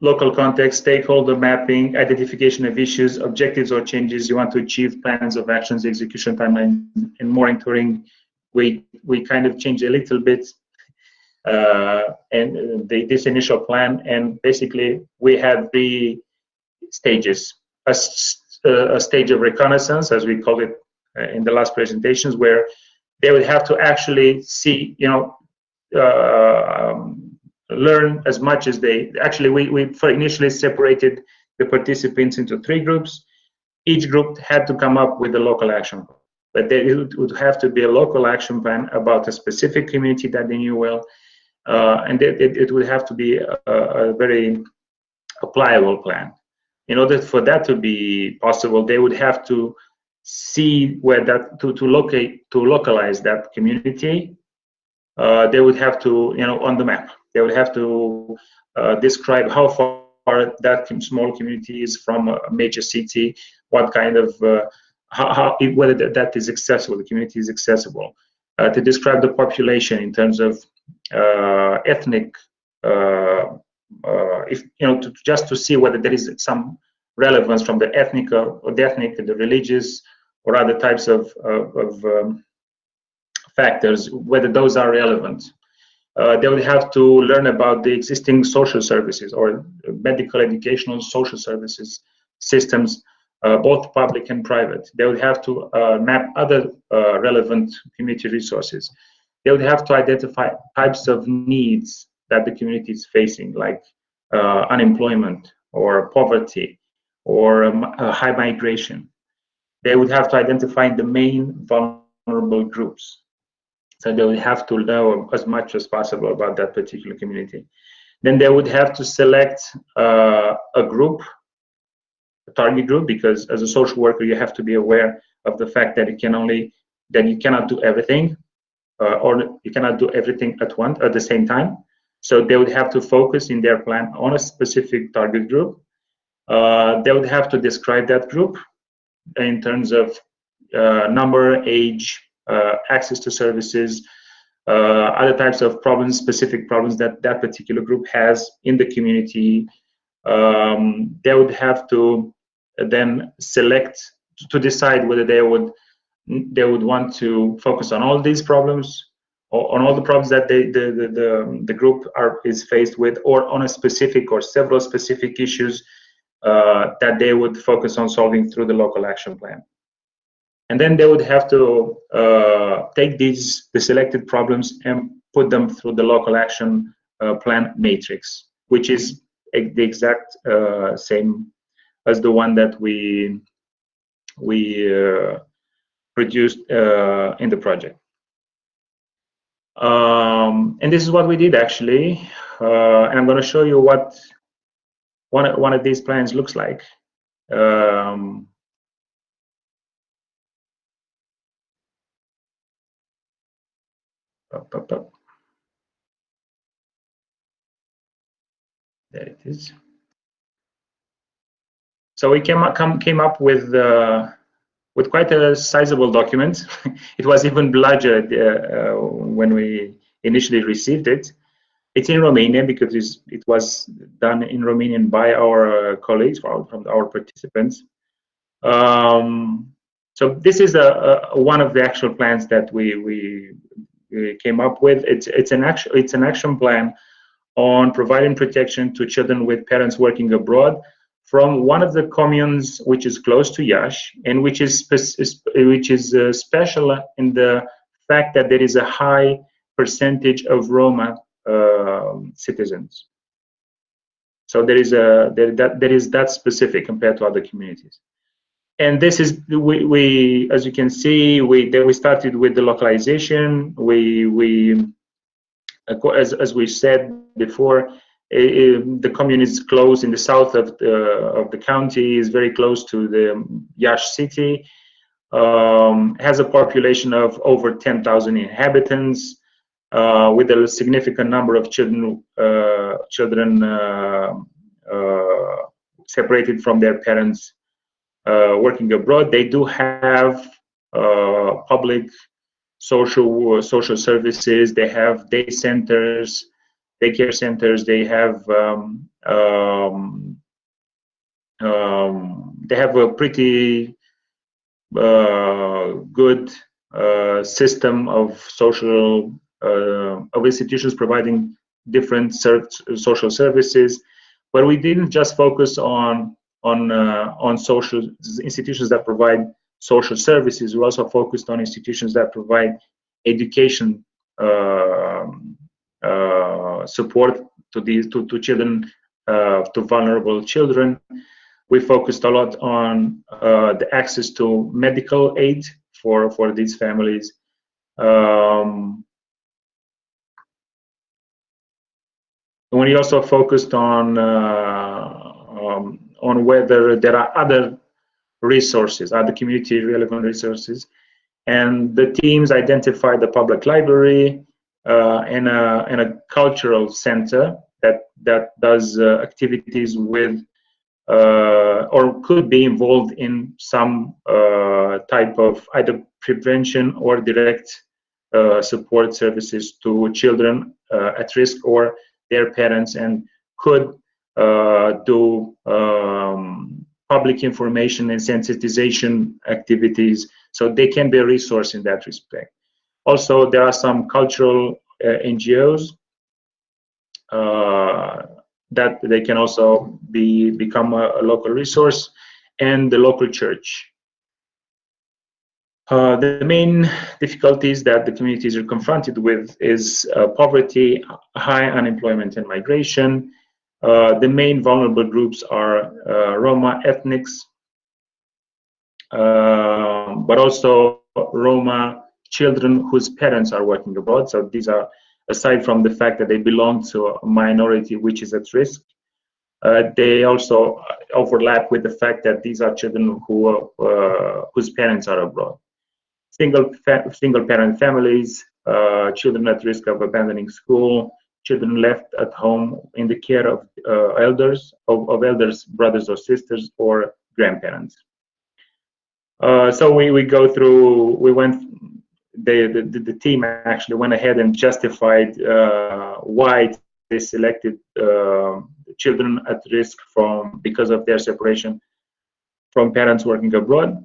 local context, stakeholder mapping, identification of issues, objectives or changes you want to achieve, plans of actions, execution timeline, and monitoring. We we kind of changed a little bit uh, and the, this initial plan, and basically we have the stages. A, a stage of reconnaissance, as we called it uh, in the last presentations, where they would have to actually see, you know, uh, um, learn as much as they actually we, we initially separated the participants into three groups. Each group had to come up with a local action plan but there it would have to be a local action plan about a specific community that they knew well uh, and it, it, it, would have to be a, a very applicable plan. In order for that to be possible they would have to see where that to, to locate to localize that community. Uh, they would have to you know on the map they would have to uh, describe how far that small community is from a major city what kind of uh, how, how whether that is accessible the community is accessible. Uh, to describe the population in terms of ethnic uh, if you know to, just to see whether there is some relevance from the ethnic or the ethnic the religious or other types of, of, of um, factors whether those are relevant uh, they would have to learn about the existing social services or medical educational social services systems uh, both public and private they would have to uh, map other uh, relevant community resources they would have to identify types of needs that the community is facing, like uh, unemployment or poverty or um, high migration. They would have to identify the main vulnerable groups. So they would have to know as much as possible about that particular community. Then they would have to select uh, a group, a target group, because as a social worker, you have to be aware of the fact that you can only that you cannot do everything, uh, or you cannot do everything at once at the same time. So they would have to focus in their plan on a specific target group. Uh, they would have to describe that group in terms of uh, number, age, access to services, uh, other types of problems, specific problems that that particular group has in the community. Um, they would have to then select to decide whether they would they would want to focus on all these problems on all the problems that they, the, the, the, the, group are is faced with or on a specific or several specific issues uh, that they would focus on solving through the local action plan. And then they would have to uh, take these the selected problems and put them through the local action uh, plan matrix, which is the exact uh, same as the one that we we uh, produced uh, in the project. Um, and this is what we did actually. Uh, and I'm going to show you what one, one of these plans looks like. Um, there it is. So we came up, come, came up with uh, with quite a sizable document. [LAUGHS] it was even larger uh, when we initially received it. It's in Romanian because it was done in Romanian by our uh, colleagues, from our participants. Um, so this is a, a, one of the actual plans that we, we came up with. It's it's an action it's an action plan on providing protection to children with parents working abroad from one of the communes which is close to Iași and which is which is uh, special in the fact that there is a high percentage of Roma uh, citizens. So there is a there that there is that specific compared to other communities. And this is we, we as you can see we then we started with the localization. We we as as we said before the commune is close in the south of the of the county, is very close to the Iași city, um, has a population of over 10,000 inhabitants, uh, with a significant number of children uh, children uh, uh separated from their parents working abroad. They do have uh, public social social services. They have day centers daycare centers. They have um, um, um, they have a pretty uh, good uh, system of social uh, of institutions providing different social services. But we didn't just focus on on uh, on social institutions that provide social services. We're also focused on institutions that provide education um, uh, support to these to, to children uh, to vulnerable children we focused a lot on the access to medical aid for for these families um, we also focused on uh, on whether there are other resources, other community relevant resources, and the teams identified the public library, uh, and, a, and a cultural center that, that does uh, activities with uh, or could be involved in some type of either prevention or direct support services to children at risk or their parents and could uh, do um, public information and sensitization activities so they can be a resource in that respect also, there are some cultural uh, NGOs uh, that they can also be become a, a, local resource, and the local church. Uh, the main difficulties that the communities are confronted with is uh, poverty, high unemployment, and migration. Uh, the main vulnerable groups are uh, Roma ethnics, but also Roma children whose parents are working abroad. So these are, aside from the fact that they belong to a minority which is at risk, uh, they also overlap with the fact that these are children who uh, whose parents are abroad. Single single parent families, uh, children at risk of abandoning school, children left at home in the care of uh, elders, of, of elders, brothers or sisters, or grandparents. Uh, so we, we go through, we went the, the team actually went ahead and justified uh, why they selected uh, children at risk from because of their separation from parents working abroad.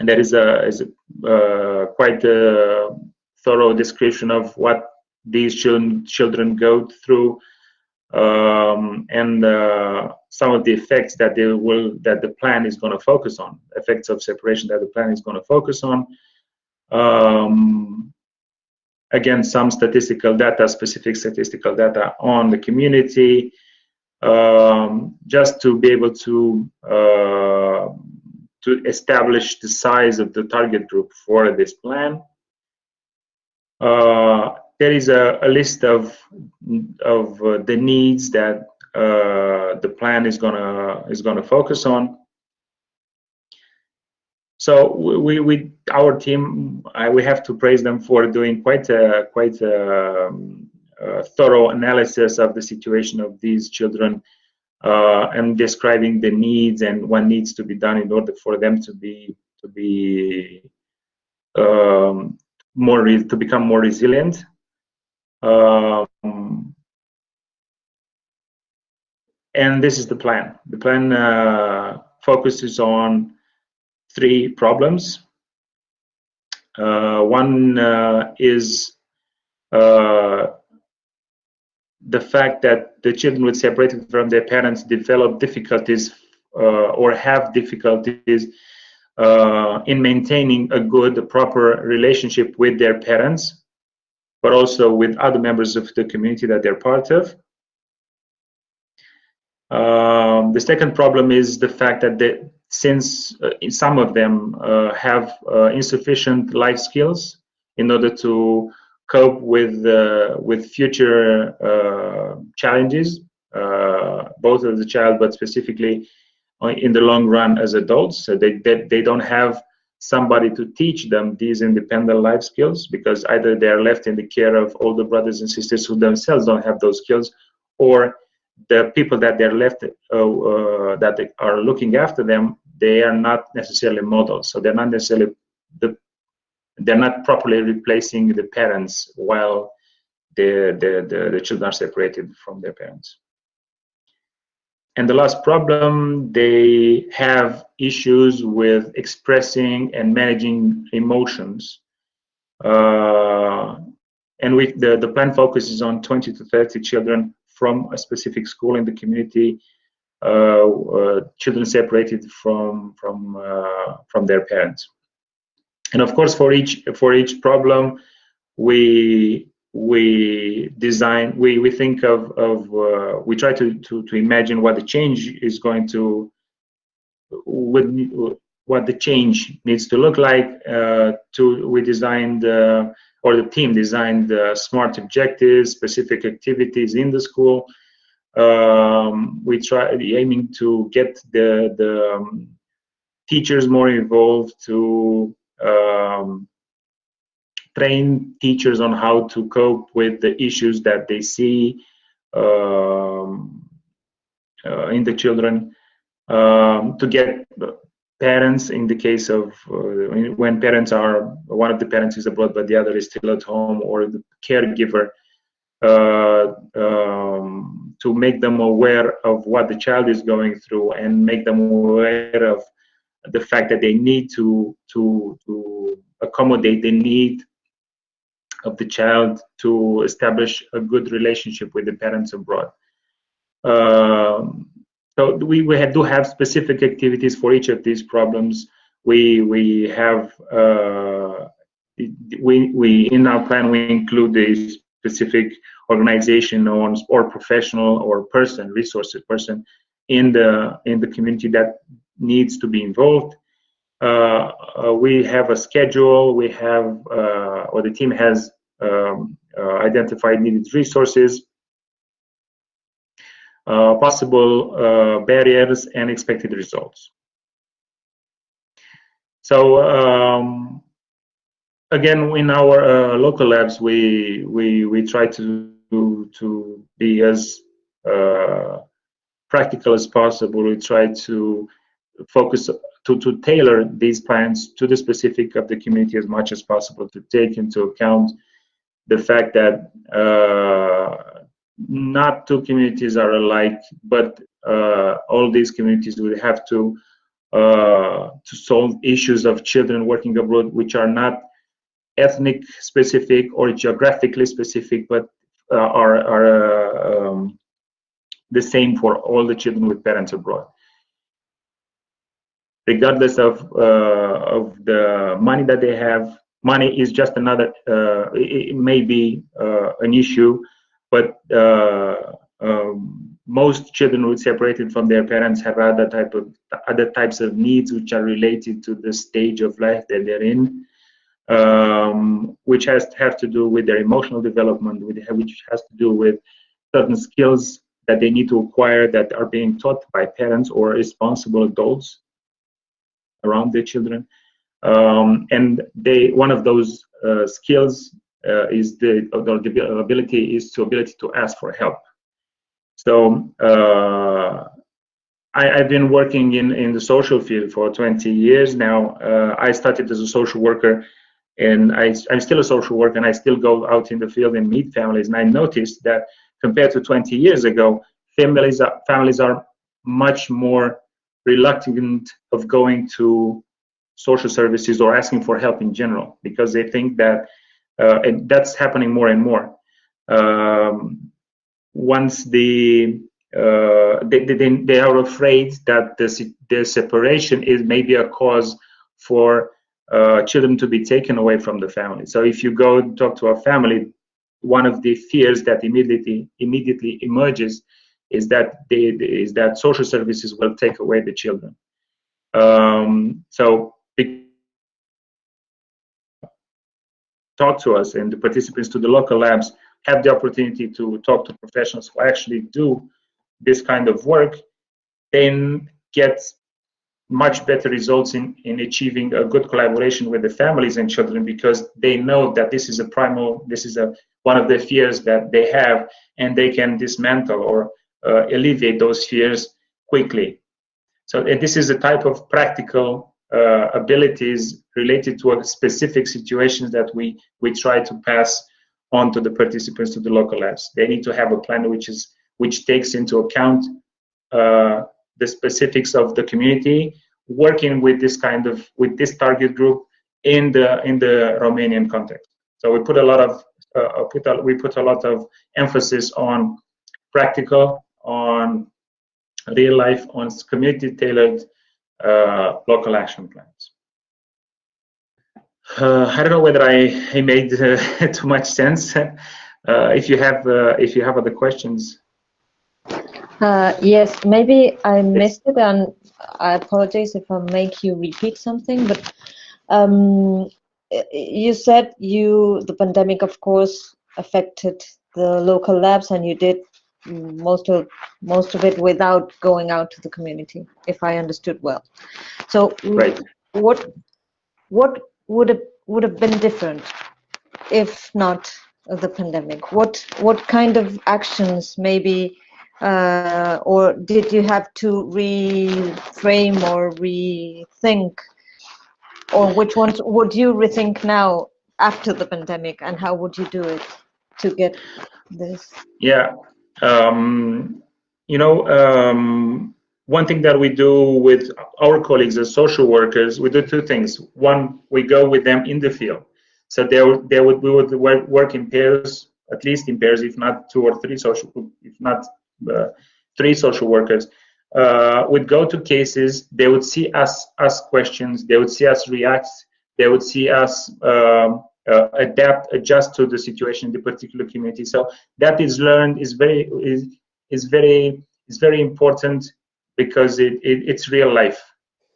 And that is a, is a uh, quite a thorough description of what these children children go through um, and uh, some of the effects that they will that the plan is going to focus on effects of separation that the plan is going to focus on um, again, some statistical data, specific statistical data on the community, um, just to be able to uh, to establish the size of the target group for this plan. Uh, there is a, a, list of of uh, the needs that uh, the plan is gonna is gonna focus on. So we, we our team, I, we have to praise them for doing quite a quite a, um, uh, thorough analysis of the situation of these children uh, and describing the needs and what needs to be done in order for them to be to be um, more to become more resilient. Um, and this is the plan. The plan uh, focuses on three problems. Uh, one uh, is uh, the fact that the children with separated from their parents develop difficulties uh, or have difficulties uh, in maintaining a good, proper relationship with their parents, but also with other members of the community that they're part of. Um, the second problem is the fact that they, since uh, some of them uh, have uh, insufficient life skills in order to cope with uh, with future uh, challenges, uh, both as a child, but specifically in the long run as adults. So they, they, they don't have somebody to teach them these independent life skills because either they are left in the care of older brothers and sisters who themselves don't have those skills, or the people that they're left uh, uh, that they are looking after them, they are not necessarily models. So they're not necessarily the they're not properly replacing the parents while the, the, the, the children are separated from their parents. And the last problem, they have issues with expressing and managing emotions. Uh, and we, the, the plan focuses on 20 to 30 children from a specific school in the community, uh, uh, children separated from, from, uh, from their parents. And of course, for each, for each problem, we we design we we think of of uh, we try to, to to imagine what the change is going to what what the change needs to look like uh, to we designed uh, or the team designed the smart objectives specific activities in the school. Um, we try aiming to get the the um, teachers more involved to um, train teachers on how to cope with the issues that they see um, uh, in the children, um, to get parents in the case of uh, when parents are one of the parents is abroad but the other is still at home or the caregiver uh, um, to make them aware of what the child is going through and make them aware of the fact that they need to to to accommodate the need of the child to establish a good relationship with the parents abroad. Um, so we, we do have specific activities for each of these problems. We we have uh, we we in our plan we include a specific organization or, or professional or person resources person in the in the community that needs to be involved. Uh, uh, we have a schedule, we have, uh, or the team has um, identified needed resources, possible barriers, and expected results. So um, again, in our local labs, we we we try to to be as practical as possible. We try to focus to, to tailor these plans to the specific of the community as much as possible to take into account the fact that uh, not two communities are alike, but uh, all these communities will have to uh, to solve issues of children working abroad, which are not ethnic specific or geographically specific, but uh, are are um, the same for all the children with parents abroad regardless of uh, of the money that they have. Money is just another. Uh, it, may be uh, an issue, but um, most children who are separated from their parents have other type of other types of needs which are related to the stage of life that they're in, um, which has to have to do with their emotional development, which has to do with certain skills that they need to acquire that are being taught by parents or responsible adults around their children. Um, and they one of those uh, skills uh, is the, the ability is to ability to ask for help. So uh, I, have been working in, in the social field for 20 years now. Uh, I started as a social worker and I, I'm still a social worker and I still go out in the field and meet families. And I noticed that compared to 20 years ago, families are, families are much more reluctant of going to social services or asking for help in general because they think that uh, that's happening more and more. Um, once the uh, they, they, they are afraid that the, the separation is maybe a cause for uh, children to be taken away from the family. So if you go talk to a family, one of the fears that immediately immediately emerges is that they, is that social services will take away the children. Um, so talk to us and the participants to the local labs have the opportunity to talk to professionals who actually do this kind of work, then get much better results in, in achieving a good collaboration with the families and children because they know that this is a primal, this is a one of the fears that they have and they can dismantle or uh, alleviate those fears quickly. So and this is a type of practical uh, abilities related to a specific situations that we, we try to pass on to the participants to the local labs. They need to have a plan which is which takes into account uh, the specifics of the community, working with this kind of with this target group in the in the Romanian context. So we put a lot of uh, put a, we put a lot of emphasis on practical, on real life, on community tailored uh, local action plans. Uh, I don't know whether I, I made uh, [LAUGHS] too much sense. Uh, if you have uh, if you have other questions. Uh, yes, maybe I missed it, and I apologize if I make you repeat something. But um, you said you the pandemic, of course, affected the local labs, and you did most of most of it without going out to the community if i understood well. So right. what what would have would have been different if not the pandemic? What what kind of actions maybe uh, or did you have to reframe or rethink? Or which ones would you rethink now after the pandemic and how would you do it to get this? Yeah um, you know, um, one thing that we do with our colleagues as social workers, we do two things. One, we go with them in the field. So they would, they would we would work in pairs, at least in pairs, if not two or three social, if not uh, three social workers. Uh, would go to cases. They would see us ask questions. They would see us react. They would see us um, uh, adapt, adjust to the situation in the particular community. So that is learned is very is is very is very important because it, it it's real life.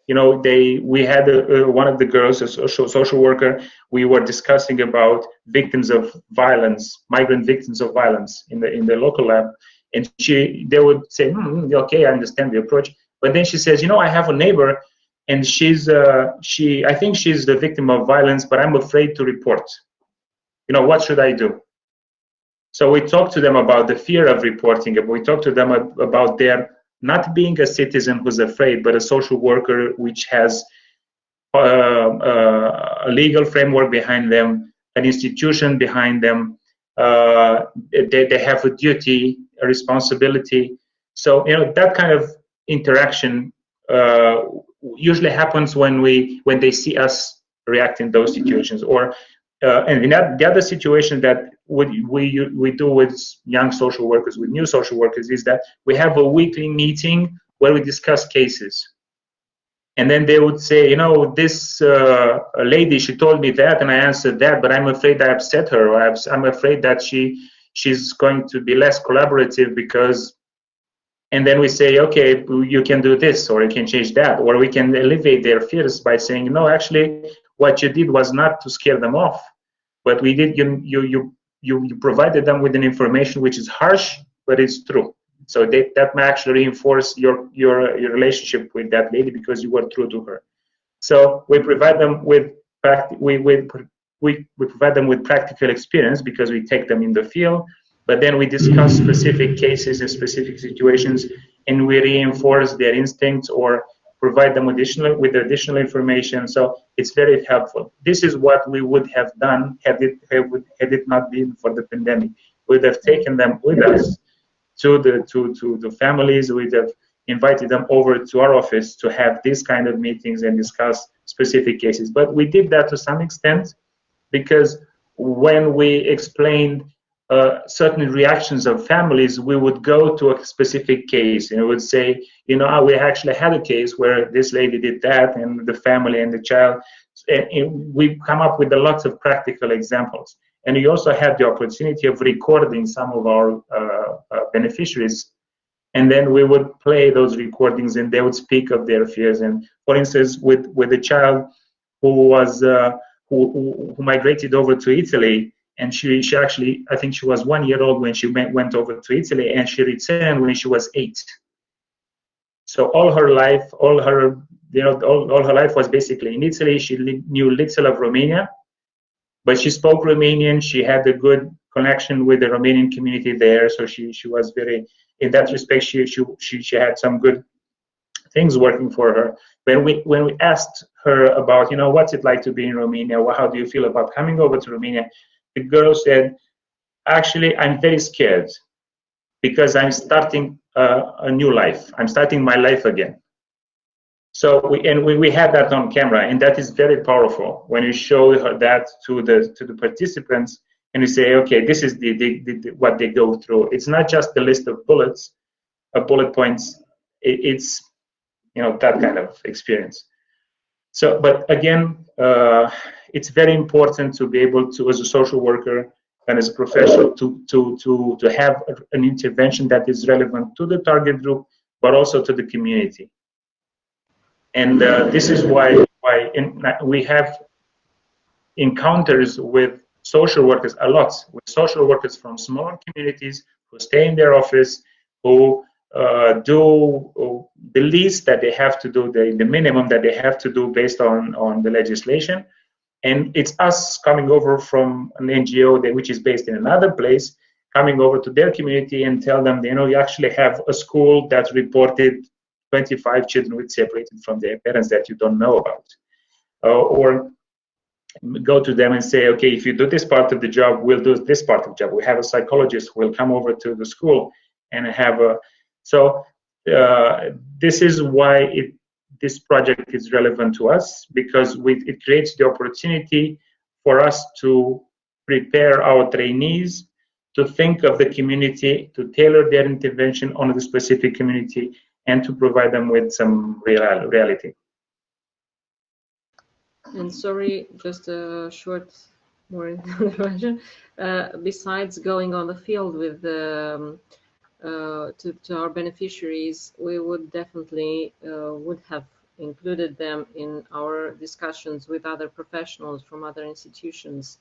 You know, they we had a, a, one of the girls, a social social worker. We were discussing about victims of violence, migrant victims of violence in the in the local lab, and she they would say, mm, okay, I understand the approach, but then she says, you know, I have a neighbor and she's uh, she I think she's the victim of violence, but I'm afraid to report. You know, what should I do? So we talk to them about the fear of reporting. We talk to them about their not being a citizen who's afraid, but a social worker which has uh, uh, a legal framework behind them, an institution behind them. Uh, they, they have a duty, a responsibility. So you know that kind of interaction uh, usually happens when we when they see us react in those situations or uh, and that, the other situation that we, we we do with young social workers with new social workers is that we have a weekly meeting where we discuss cases. And then they would say you know this uh, lady she told me that and i answered that but i'm afraid i upset her or i'm afraid that she she's going to be less collaborative because and then we say okay you can do this or you can change that. Or we can alleviate their fears by saying no actually what you did was not to scare them off but we did you you you you, you provided them with an information which is harsh but it's true. So they, that may actually reinforce your your your relationship with that lady because you were true to her. So we provide them with we, we we, we provide them with practical experience because we take them in the field, but then we discuss specific cases and specific situations and we reinforce their instincts or provide them additional with additional information. So it's very helpful. This is what we would have done had it had it not been for the pandemic. We'd have taken them with us to the to to the families. We'd have invited them over to our office to have these kind of meetings and discuss specific cases. But we did that to some extent because when we explained uh, certain reactions of families, we would go to a specific case and would say, you know, we actually had a case where this lady did that and the family and the child. And, we come up with lots of practical examples. And we also had the opportunity of recording some of our uh, uh, beneficiaries. And then we would play those recordings and they would speak of their fears. And for instance, with, with a child who was, uh, who, who migrated over to Italy, and she, she actually, I think she was one year old when she went, went over to Italy, and she returned when she was eight. So all her life, all her, you know, all, all her life was basically in Italy. She knew little of Romania, but she spoke Romanian. She had a good connection with the Romanian community there, so she she was very, in that respect, she she she, she had some good things working for her. When we when we asked her about, you know, what's it like to be in Romania? How do you feel about coming over to Romania? The girl said, actually, I'm very scared because I'm starting uh, a new life. I'm starting my life again. So we, and we, we had that on camera, and that is very powerful when you show her that to the to the participants, and you say, okay, this is the, the, the what they go through. It's not just the list of bullets, of bullet points. It, it's you know that kind of experience. So, but again, uh, it's very important to be able to, as a social worker and as a professional, to, to, to, to have an intervention that is relevant to the target group, but also to the community. And uh, this is why, why in, we have encounters with social workers a lot, with social workers from smaller communities who stay in their office, who do the least that they have to do, the, the minimum that they have to do based on, on the legislation, and it's us coming over from an NGO that, which is based in another place, coming over to their community and tell them, you know, you actually have a school that reported 25 children with separated from their parents that you don't know about. Uh, or go to them and say, okay, if you do this part of the job, we'll do this part of the job. We have a psychologist who will come over to the school and have a, so uh, this is why it this project is relevant to us because we, it creates the opportunity for us to prepare our trainees to think of the community, to tailor their intervention on the specific community, and to provide them with some real, reality. And sorry, just a short more [LAUGHS] intervention. Uh, besides going on the field with the um, uh, to, to our beneficiaries, we would definitely uh, would have included them in our discussions with other professionals from other institutions,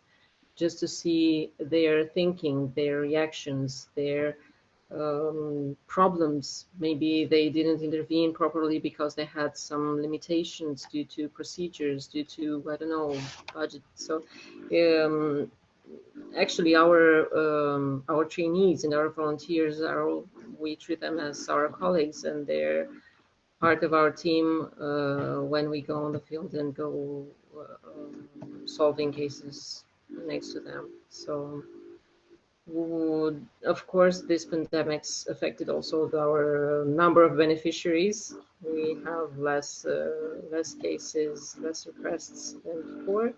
just to see their thinking, their reactions, their um, problems. Maybe they didn't intervene properly because they had some limitations due to procedures, due to, I don't know, budget. So um, actually our um, our trainees and our volunteers are we treat them as our colleagues and they're part of our team uh, when we go on the field and go uh, solving cases next to them. So would, of course this pandemic's affected also our number of beneficiaries. We have less uh, less cases less requests than before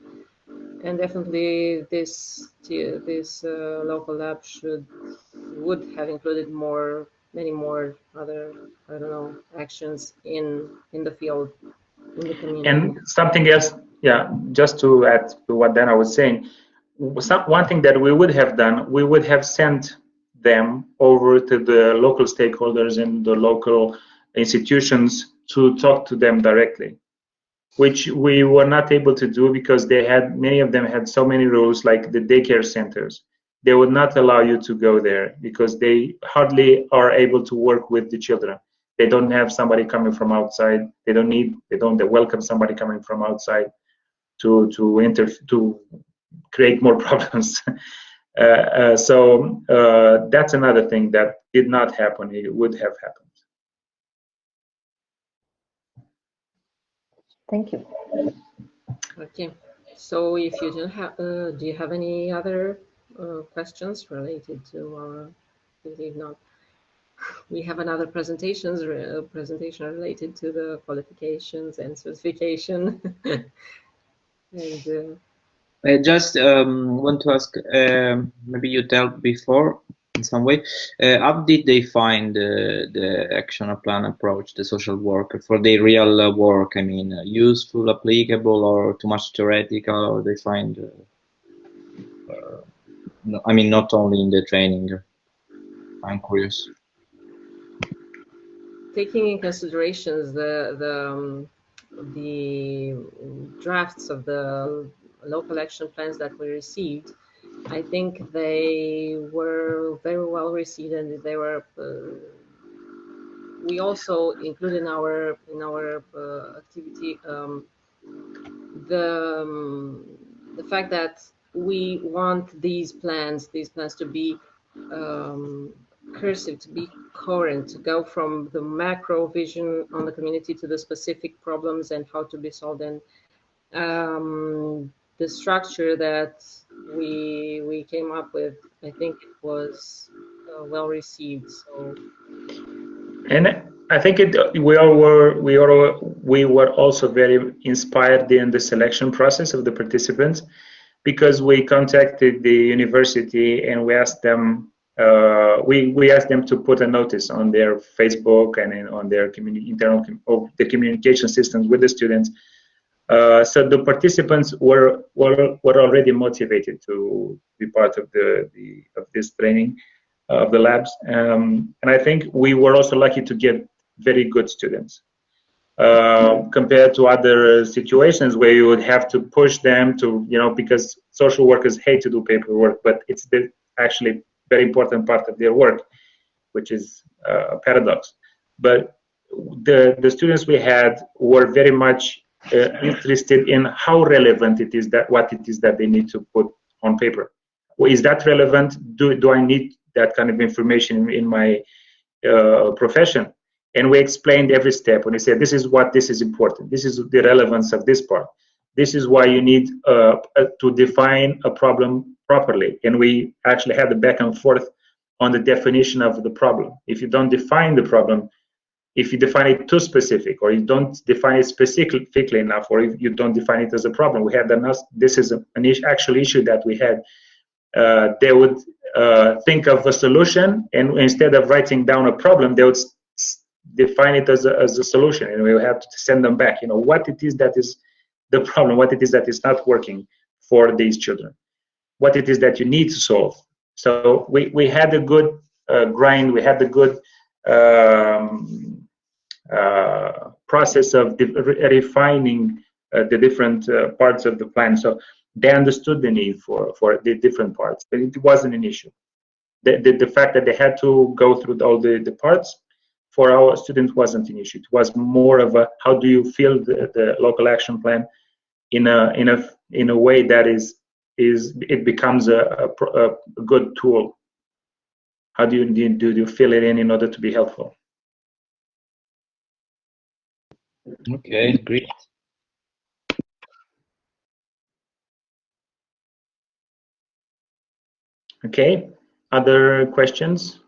and definitely this this uh, local lab should would have included more many more other I don't know actions in in the field in the community. And something else, yeah, just to add to what Dana was saying, some, one thing that we would have done, we would have sent them over to the local stakeholders and the local institutions to talk to them directly which we were not able to do because they had many of them had so many rules like the daycare centers they would not allow you to go there because they hardly are able to work with the children they don't have somebody coming from outside they don't need they don't they welcome somebody coming from outside to to inter to create more [LAUGHS] problems. Uh, uh, so uh, that's another thing that did not happen. It would have happened. Thank you. Okay. So if you don't have, uh, do you have any other uh, questions related to our? If not, we have another presentations uh, presentation related to the qualifications and certification. [LAUGHS] and uh, I just um, want to ask, um, maybe you dealt before in some way, uh, how did they find the action plan approach, the social worker, for their real uh, work? I mean, uh, useful, applicable, or too much theoretical, or they find, uh, no, I mean, not only in the training. I'm curious. taking in considerations the the um, the drafts of the local action plans that we received, I think they were very well received and they were. Uh, we also include in our in our uh, activity um, the um, the fact that we want these plans these plans to be um, cursive to be coherent to go from the macro vision on the community to the specific problems and how to be solved and um, the structure that we we came up with i think it was uh, well received so And I think it, we all were we are we were also very inspired in the selection process of the participants because we contacted the university and we asked them uh, we we asked them to put a notice on their Facebook and in, on their communi- internal com- of the communication systems with the students. Uh, so the participants were were were already motivated to be part of the, the of this training uh, of the labs, um, and I think we were also lucky to get very good students. Uh, compared to other situations where you would have to push them to, you know, because social workers hate to do paperwork, but it's the actually very important part of their work, which is uh, a paradox. But the the students we had were very much uh, interested in how relevant it is that what it is that they need to put on paper. Well, is that relevant? Do do I need that kind of information in, my uh, profession? And we explained every step. And we said, this is what this is important. This is the relevance of this part. This is why you need uh, to define a problem properly. And we actually had the back and forth on the definition of the problem. If you don't define the problem, if you define it too specific, or you don't define it specifically enough, or if you don't define it as a problem, we had this is an actual issue that we had. Uh, they would uh, think of a solution, and instead of writing down a problem, they would define it as a, as a solution, and we will have to send them back. You know what it is that is the problem, what it is that is not working for these children what it is that you need to solve. So we, we had a good uh, grind, we had a good um, process of refining uh, the different uh, parts of the plan. So they understood the need for, for the different parts, but it wasn't an issue. The, the, the fact that they had to go through all the, the parts for our students wasn't an issue. It was more of a how do you feel the, the local action plan in a in a in a way that is is it becomes a, a, a good tool. How do you, do you fill it in in order to be helpful? Okay, great. Okay, other questions?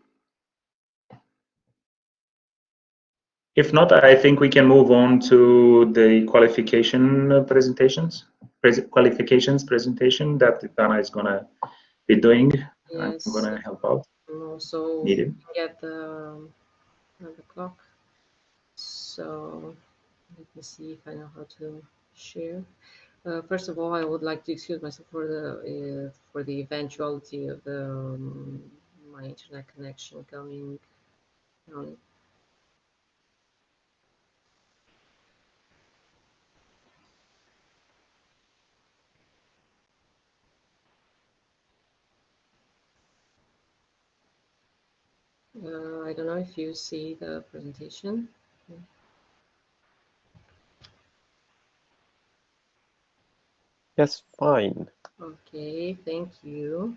If not, I think we can move on to the qualification presentations pres qualifications presentation that Dana is gonna be doing. yes I'm gonna help out. and also Needed. get the, um, the clock so let me see if i know how to share uh, first of all i would like to excuse myself for the uh, for the eventuality of the um, my internet connection on Uh, I don't know if you see the presentation. Yes, fine. Okay, thank you.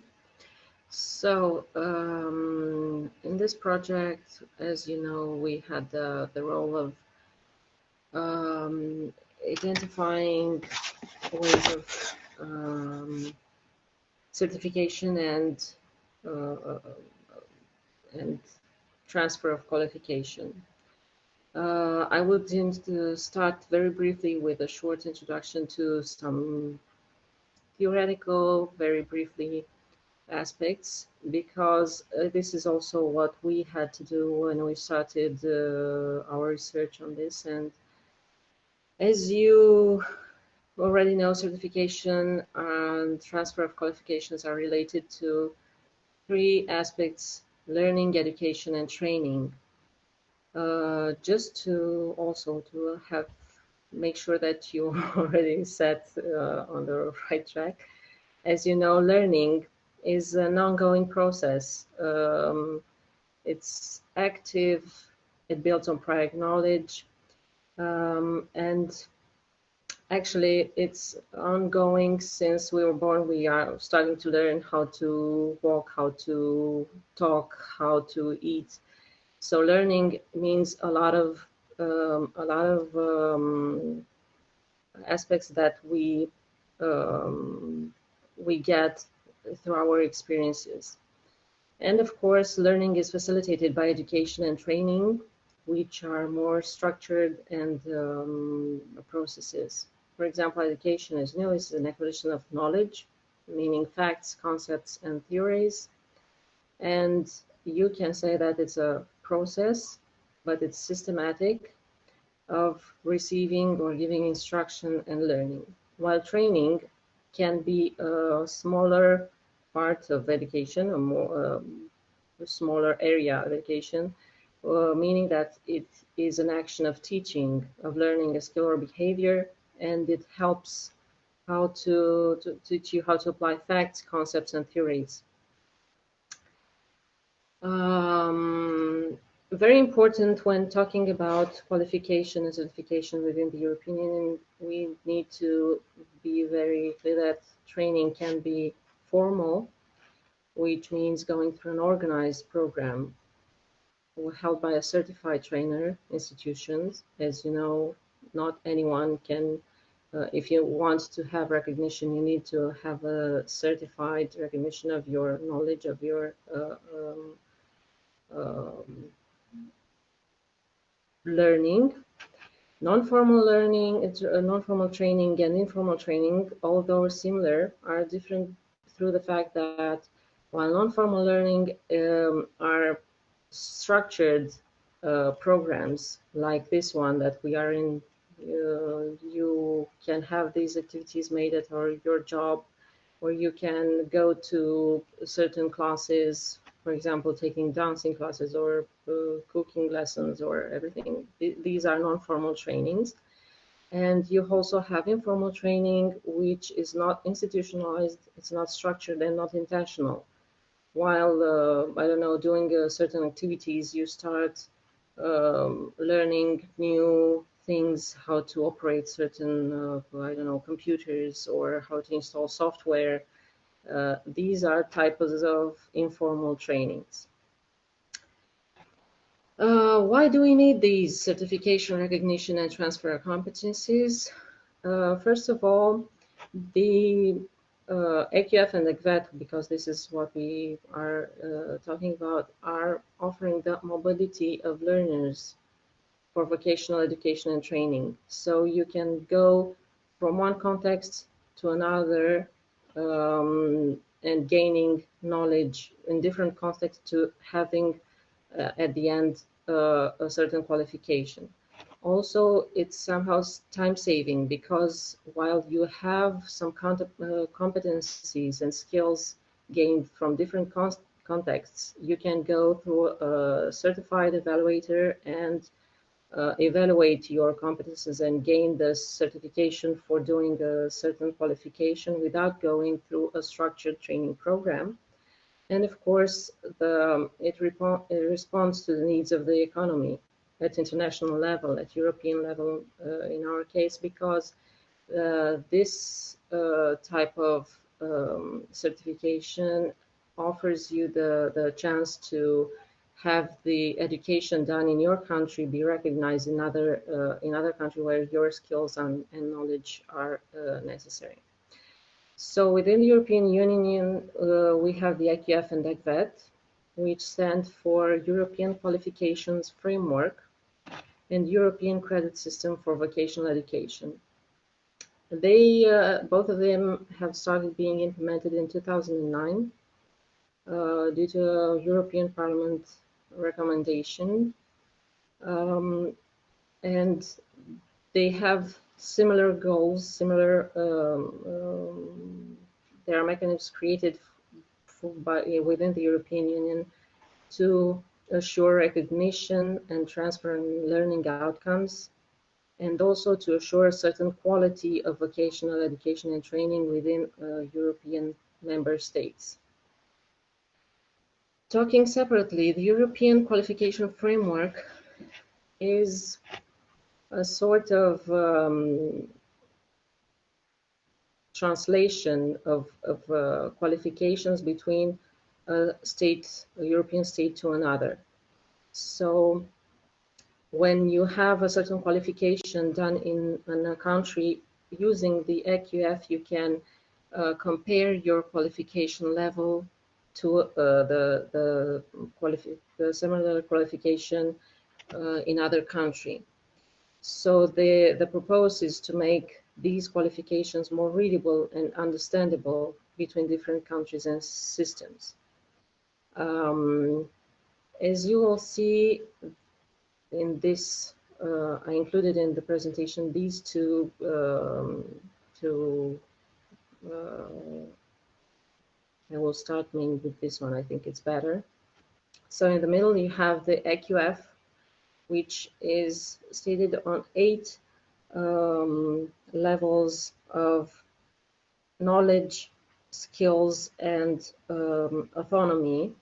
So um, in this project, as you know, we had the, the role of um, identifying ways of um, certification and uh, and transfer of qualification. Uh, I would start very briefly with a short introduction to some theoretical, very briefly, aspects because uh, this is also what we had to do when we started uh, our research on this. And as you already know, certification and transfer of qualifications are related to three aspects, learning, education, and training. Uh, just to also to have make sure that you [LAUGHS] already set uh, on the right track. As you know, learning is an ongoing process. Um, it's active, it builds on prior knowledge, um, and actually it's ongoing since we were born. We are starting to learn how to walk, how to talk, how to eat. So learning means a lot of um, a lot of um, aspects that we um, we get through our experiences. And of course, learning is facilitated by education and training, which are more structured and um, processes. For example, education, you know, is an acquisition of knowledge, meaning facts, concepts, and theories. And you can say that it's a process, but it's systematic of receiving or giving instruction and learning. While training can be a smaller part of education, a more um, a smaller area of education, uh, meaning that it is an action of teaching, of learning a skill or behavior, and it helps how to, to teach you how to apply facts, concepts, and theories. Um, very important when talking about qualification and certification within the European Union, we need to be very clear that training can be formal, which means going through an organized program held by a certified trainer institutions. As you know, not anyone can, uh, if you want to have recognition, you need to have a certified recognition of your knowledge, of your uh, um, um, learning. Non-formal learning, uh, non-formal training and informal training, although similar, are different through the fact that while non-formal learning um, are structured uh, programs like this one that we are in, uh, you can have these activities made at our, your job, or you can go to certain classes for example, taking dancing classes or uh, cooking lessons or everything. These are non-formal trainings. And you also have informal training, which is not institutionalized, it's not structured and not intentional. While, uh, I don't know, doing uh, certain activities, you start um, learning new things, how to operate certain, uh, I don't know, computers or how to install software, uh, these are types of informal trainings. Uh, why do we need these certification, recognition, and transfer of competencies? Uh, first of all, the uh, EQF and ECVET, because this is what we are uh, talking about, are offering the mobility of learners for vocational education and training. So you can go from one context to another um, and gaining knowledge in different contexts to having uh, at the end uh, a certain qualification. Also, it's somehow time saving because while you have some uh, competencies and skills gained from different contexts, you can go through a certified evaluator and uh, evaluate your competences and gain the certification for doing a certain qualification without going through a structured training program. And of course, the, it, it, responds to the needs of the economy at international level, at European level uh, in our case, because uh, this uh, type of um, certification offers you the, the chance to have the education done in your country be recognized in other uh, in other country where your skills and, and knowledge are uh, necessary. So within the European Union, uh, we have the EQF and ECVET, which stand for European Qualifications Framework and European Credit System for Vocational Education. They, uh, both of them have started being implemented in 2009 uh, due to European Parliament recommendation. Um, and they have similar goals, similar, um, um, there are mechanisms created for, by, within the European Union to assure recognition and transfer and learning outcomes, and also to assure a certain quality of vocational education and training within uh, European member states. Talking separately, the European qualification framework is a sort of um, translation of, of uh, qualifications between a state, a European state to another. So when you have a certain qualification done in, in a country using the EQF, you can uh, compare your qualification level to uh, the, the, qualifi the similar qualification uh, in other country. So the, the proposal is to make these qualifications more readable and understandable between different countries and systems. Um, as you will see in this, uh, I included in the presentation these two, um, two uh, I will start maybe with this one, I think it's better. So in the middle you have the EQF, which is stated on eight um, levels of knowledge, skills, and um, autonomy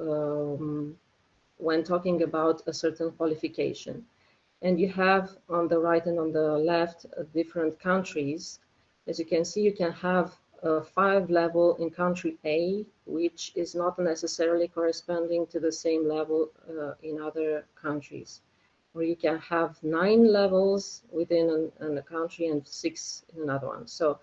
um, when talking about a certain qualification. And you have on the right and on the left uh, different countries. As you can see, you can have a five level in country A, which is not necessarily corresponding to the same level uh, in other countries. Or you can have nine levels within an, an, a country and six in another one. So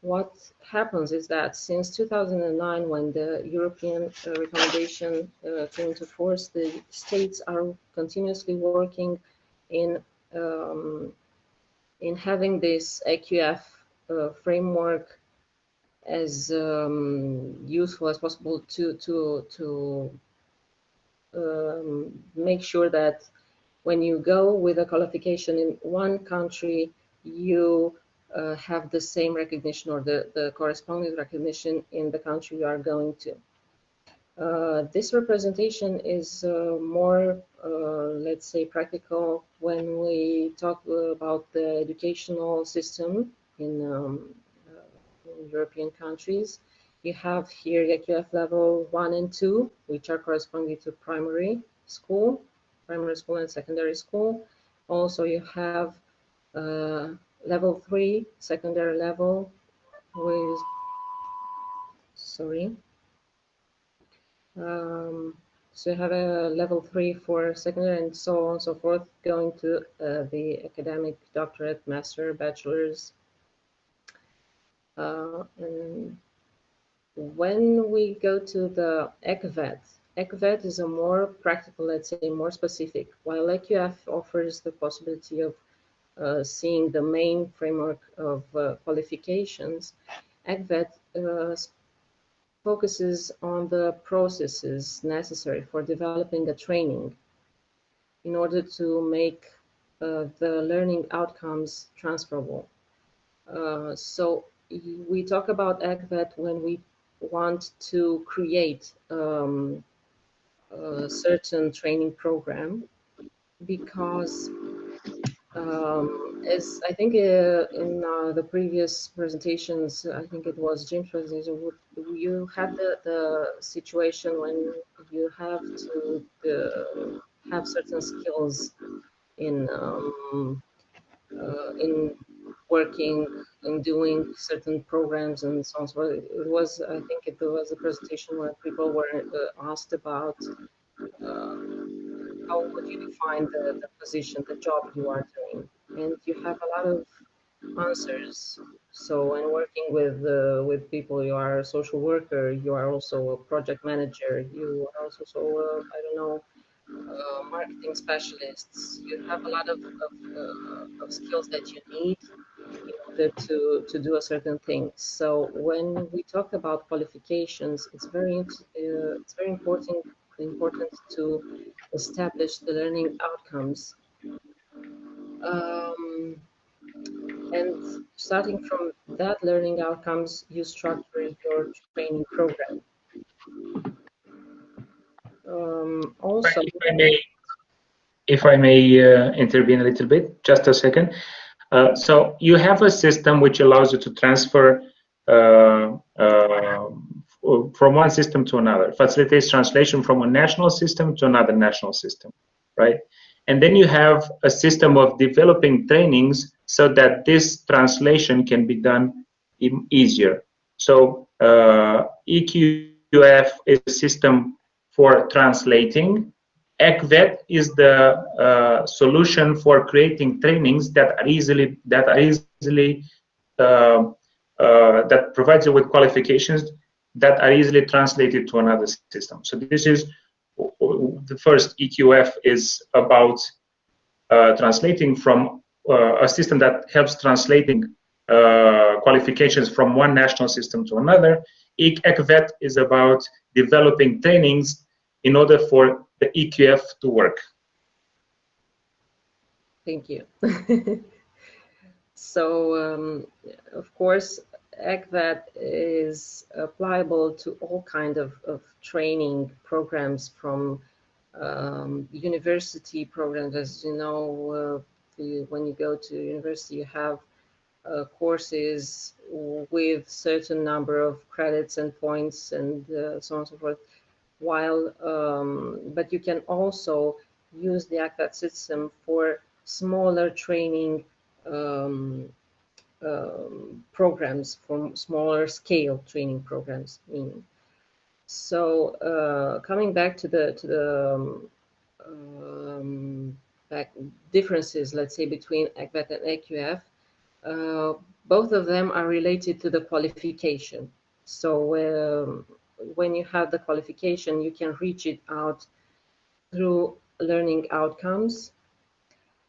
what happens is that since 2009, when the European uh, recommendation uh, came into force, the states are continuously working in um, in having this EQF uh, framework as um, useful as possible to to to um, make sure that when you go with a qualification in one country, you uh, have the same recognition or the, the corresponding recognition in the country you are going to. Uh, this representation is uh, more, uh, let's say, practical when we talk about the educational system in, um, in European countries. You have here EQF level one and two, which are corresponding to primary school, primary school and secondary school. Also, you have uh, level three, secondary level with, sorry. Um, so you have a level three for secondary and so on and so forth, going to uh, the academic doctorate, master, bachelor's. Uh, when we go to the ECVET, ECVET is a more practical, let's say more specific, while EQF offers the possibility of uh, seeing the main framework of uh, qualifications, ECVET uh, focuses on the processes necessary for developing a training in order to make uh, the learning outcomes transferable. Uh, so we talk about ECVET when we want to create um, a certain training program because um, as I think uh, in uh, the previous presentations, I think it was Jim's presentation, you had the, the situation when you have to uh, have certain skills in um, uh, in working in doing certain programs and so on. So it was, I think it was a presentation where people were uh, asked about uh, how would you define the, the position, the job you are doing, and you have a lot of answers. So when working with uh, with people, you are a social worker, you are also a project manager, you are also so uh, I don't know uh, marketing specialists. You have a lot of of, uh, of, skills that you need in to to do a certain thing. So when we talk about qualifications, it's very uh, it's very important important to establish the learning outcomes. Um, and starting from that learning outcomes, you structure your training program. Um, also, if I may, if I may uh, intervene a little bit, just a second. Uh, so you have a system which allows you to transfer uh, uh from one system to another, facilitates translation from a national system to another national system, right? And then you have a system of developing trainings so that this translation can be done easier. So uh, EQF is a system for translating. ECVET is the uh, solution for creating trainings that are easily that are easily uh, uh that provides you with qualifications that are easily translated to another system. So this is the first EQF is about uh, translating from uh, a system that helps translating uh, qualifications from one national system to another. ECVET is about developing trainings in order for the EQF to work. Thank you. [LAUGHS] so, um, of course, ECVET is applicable to all kind of, of training programs from um, university programs. As you know, uh, you, when you go to university, you have uh, courses with certain number of credits and points and uh, so on and so forth. While, um, but you can also use the ECVET system for smaller training um, um, programs from smaller scale training programs meaning. So uh, coming back to the to the um, um back differences let's say between ECVET and EQF uh, both of them are related to the qualification. So um, when you have the qualification you can reach it out through learning outcomes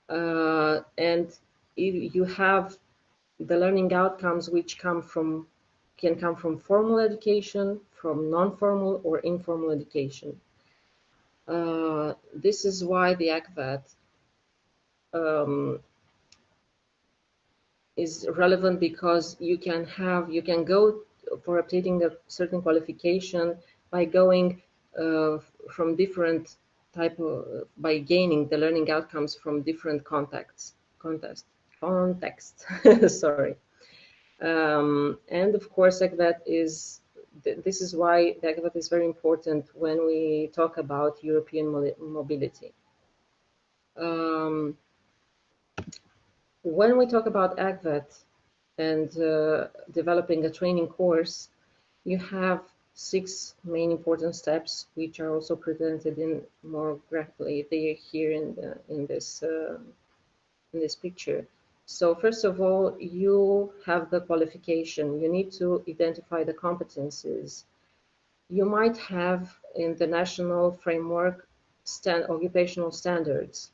uh, and if you have the learning outcomes which come from can come from formal education, from non-formal or informal education. Uh, this is why the ECVET um, is relevant because you can have you can go for obtaining a certain qualification by going uh, from different type of by gaining the learning outcomes from different contexts context context. [LAUGHS] Sorry. Um, and of course, ECVET is this is why ECVET is very important when we talk about European mobility. Um, when we talk about ECVET and uh, developing a training course, you have six main important steps, which are also presented in more graphically. Here in the, in this uh, in this picture. So first of all, you have the qualification. You need to identify the competencies. You might have in the national framework stand, occupational standards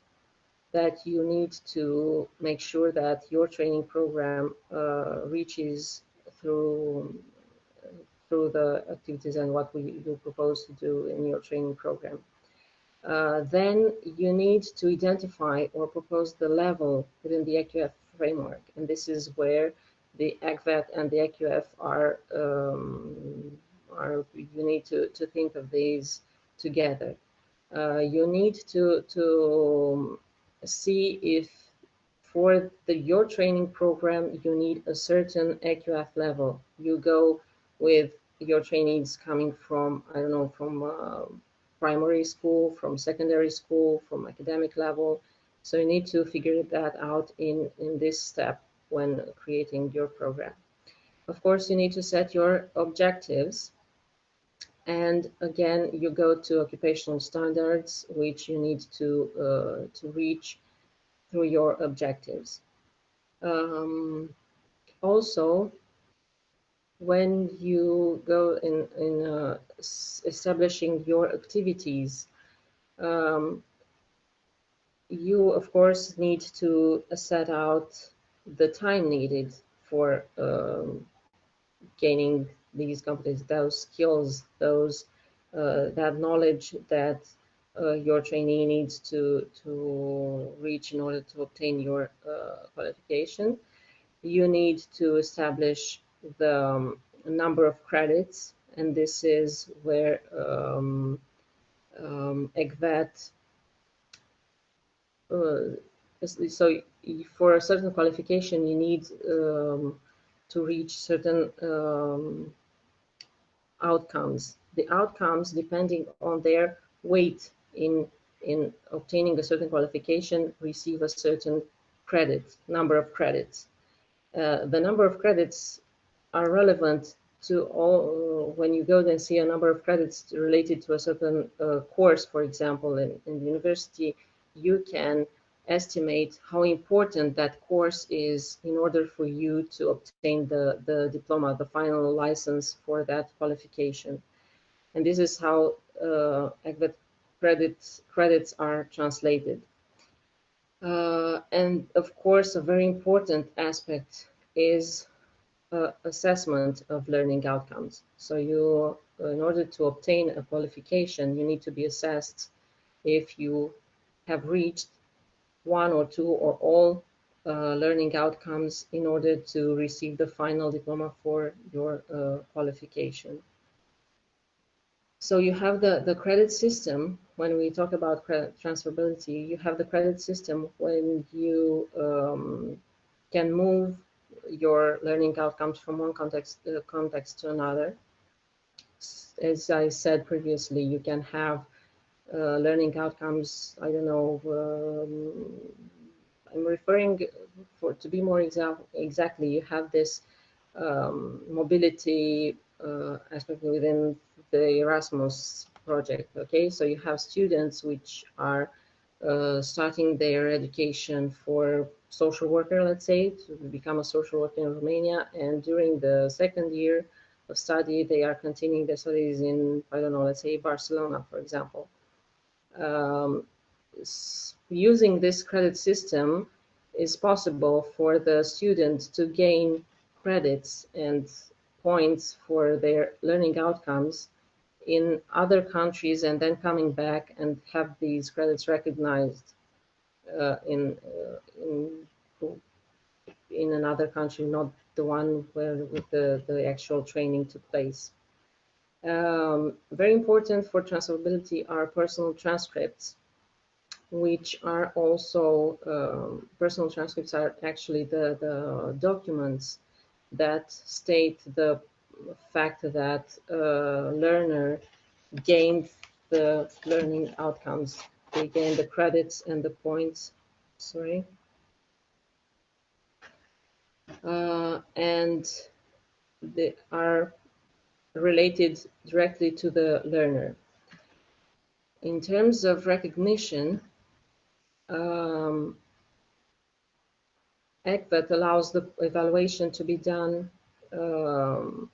that you need to make sure that your training program uh, reaches through through the activities and what we, you propose to do in your training program. Uh, then you need to identify or propose the level within the EQF framework. And this is where the ECVET and the EQF are, um, are you need to, to think of these together. Uh, you need to, to see if for the, your training program, you need a certain EQF level. You go with your trainees coming from, I don't know, from uh, primary school, from secondary school, from academic level, so you need to figure that out in, in this step. when creating your program. Of course, you need to set your objectives. And again, you go to occupational standards, which you need to, uh, to reach through your objectives. Um, also, when you go in, in uh, establishing your activities, um, you of course need to set out the time needed for um, gaining these companies those skills, those uh, that knowledge that uh, your trainee needs to to reach in order to obtain your uh, qualification. You need to establish the um, number of credits, and this is where um, um, ECVET. Uh, so for a certain qualification, you need um, to reach certain um, outcomes. The outcomes, depending on their weight in in obtaining a certain qualification, receive a certain credit number of credits. Uh, the number of credits are relevant to all when you go and see a number of credits related to a certain uh, course, for example, in, in the university, you can estimate how important that course is in order for you to obtain the, the diploma, the final license for that qualification. And this is how uh, credits, credits are translated. Uh, and of course, a very important aspect is uh, assessment of learning outcomes. So you, in order to obtain a qualification, you need to be assessed if you have reached one or two or all uh, learning outcomes in order to receive the final diploma for your uh, qualification. So you have the, the credit system, when we talk about credit transferability, you have the credit system when you um, can move your learning outcomes from one context, uh, context to another. As I said previously, you can have uh, learning outcomes. I don't know. Um, I'm referring for to be more exa exactly. You have this um, mobility uh, aspect within the Erasmus project. Okay, so you have students which are uh, starting their education for social worker, let's say, to become a social worker in Romania, and during the second year of study, they are continuing their studies in, I don't know, let's say Barcelona, for example um, using this credit system is possible for the student to gain credits and points for their learning outcomes in other countries and then coming back and have these credits recognized uh, in, uh, in in another country, not the one where the, the actual training took place. Um, very important for transferability are personal transcripts, which are also, um, personal transcripts are actually the, the documents that state the fact that a learner gained the learning outcomes. They gain the credits and the points, sorry. Uh, and they are related directly to the learner. In terms of recognition, um, allows the evaluation to be done um,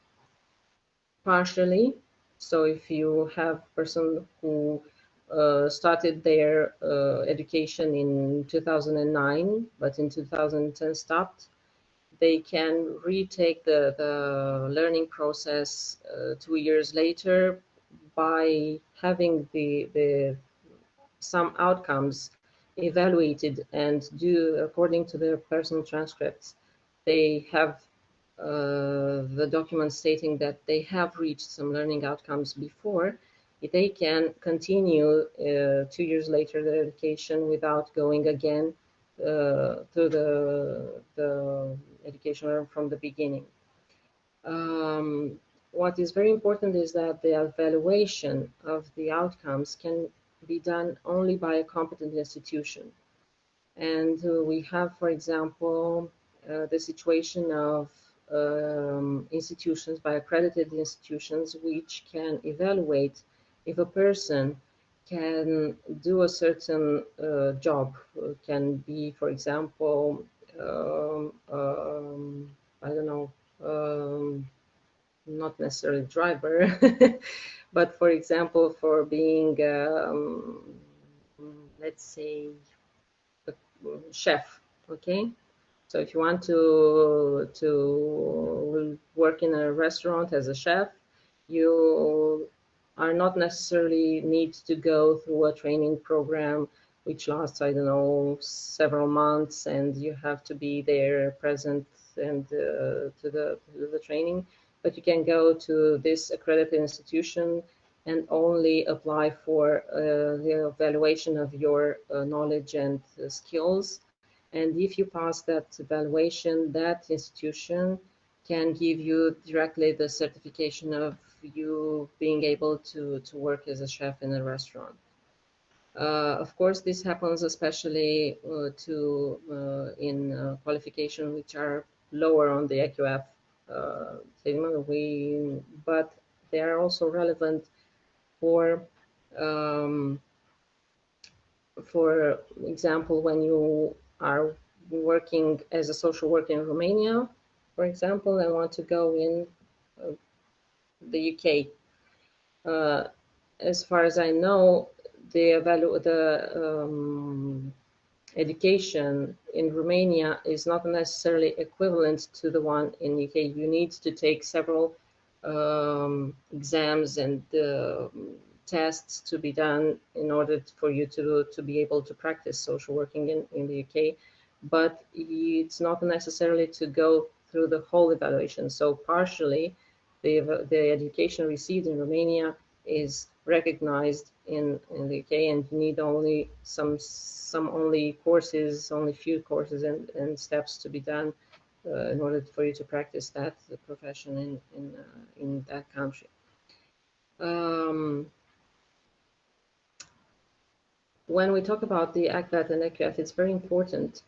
partially. So if you have a person who uh, started their uh, education in 2009, but in 2010 stopped, they can retake the, the learning process uh, two years later by having the, the some outcomes evaluated and do according to their personal transcripts. They have uh, the document stating that they have reached some learning outcomes before, they can continue uh, two years later the education without going again uh, to the, the education from the beginning. Um, what is very important is that the evaluation of the outcomes can be done only by a competent institution. And uh, we have, for example, uh, the situation of um, institutions by accredited institutions which can evaluate if a person can do a certain uh, job can be for example um, um, I don't know um, not necessarily driver [LAUGHS] but for example for being um, let's say a chef okay? So if you want to to work in a restaurant as a chef you are not necessarily need to go through a training program which lasts i don't know several months and you have to be there present and uh, to the to the training but you can go to this accredited institution and only apply for uh, the evaluation of your uh, knowledge and uh, skills. And if you pass that evaluation, that institution can give you directly the certification of you being able to, to work as a chef in a restaurant. Uh, of course, this happens especially uh, to uh, in qualification which are lower on the EQF segment. We, but they are also relevant for um, for example, when you are working as a social worker in Romania, for example, and want to go in uh, the UK. Uh, as far as I know, the value the um, education in Romania is not necessarily equivalent to the one in UK. You need to take several um, exams and uh, tests to be done in order for you to, to be able to practice social working in, in the UK. But it's not necessarily to go through the whole evaluation. So partially, the, the education received in Romania is recognized in, in the UK and you need only some some only courses, only few courses and, and steps to be done uh, in order for you to practice that profession in in uh, in that country. Um, when we talk about the ECVET and EQF, it's very important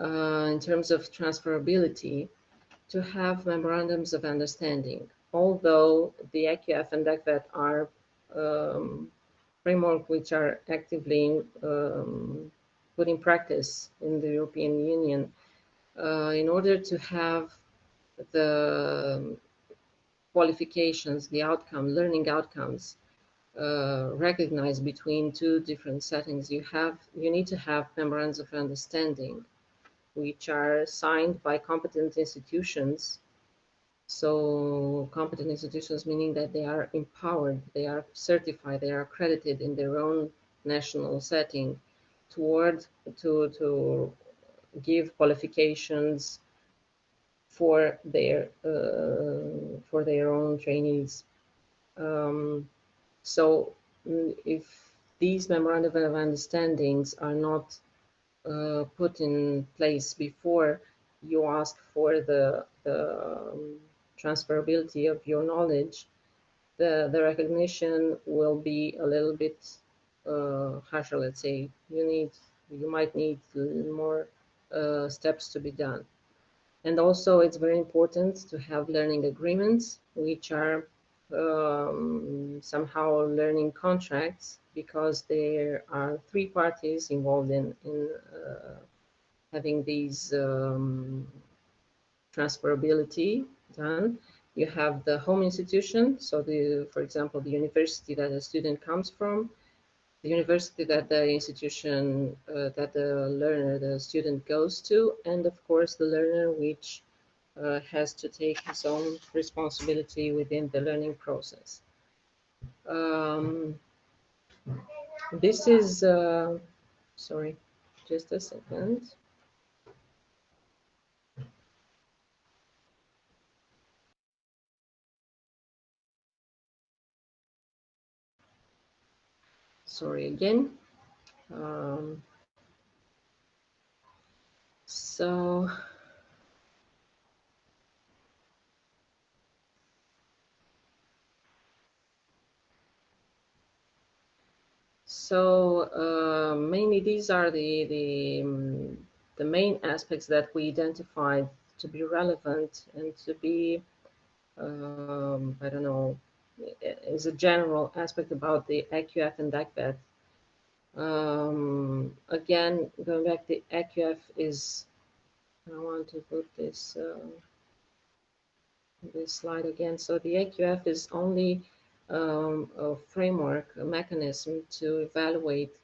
uh, in terms of transferability to have memorandums of understanding. Although the EQF and ECVET are um, framework which are actively um, put in practice in the European Union, uh, in order to have the qualifications, the outcome, learning outcomes uh, recognized between two different settings, you have you need to have memorandums of understanding, which are signed by competent institutions. So competent institutions meaning that they are empowered, they are certified, they are accredited in their own national setting toward to to give qualifications for their uh, for their own trainees. Um, so mm, if these memorandum of understandings are not uh, put in place before you ask for the, the um, transferability of your knowledge, the, the recognition will be a little bit uh, harsher, let's say. You need, you might need more uh, steps to be done. And also it's very important to have learning agreements, which are um, somehow learning contracts because there are three parties involved in, in uh, having these um, transferability done. You have the home institution, so the, for example, the university that a student comes from, the university that the institution uh, that the learner, the student goes to, and of course the learner which uh, has to take his own responsibility within the learning process. Um, this is, uh, sorry, just a second. Sorry again. Um, so so uh, mainly these are the the, um, the main aspects that we identified to be relevant and to be, um, I don't know, is a general aspect about the EQF and DACBET. Um, again, going back, the EQF is, I want to put this, uh, this slide again. So the EQF is only um, a framework, a mechanism to evaluate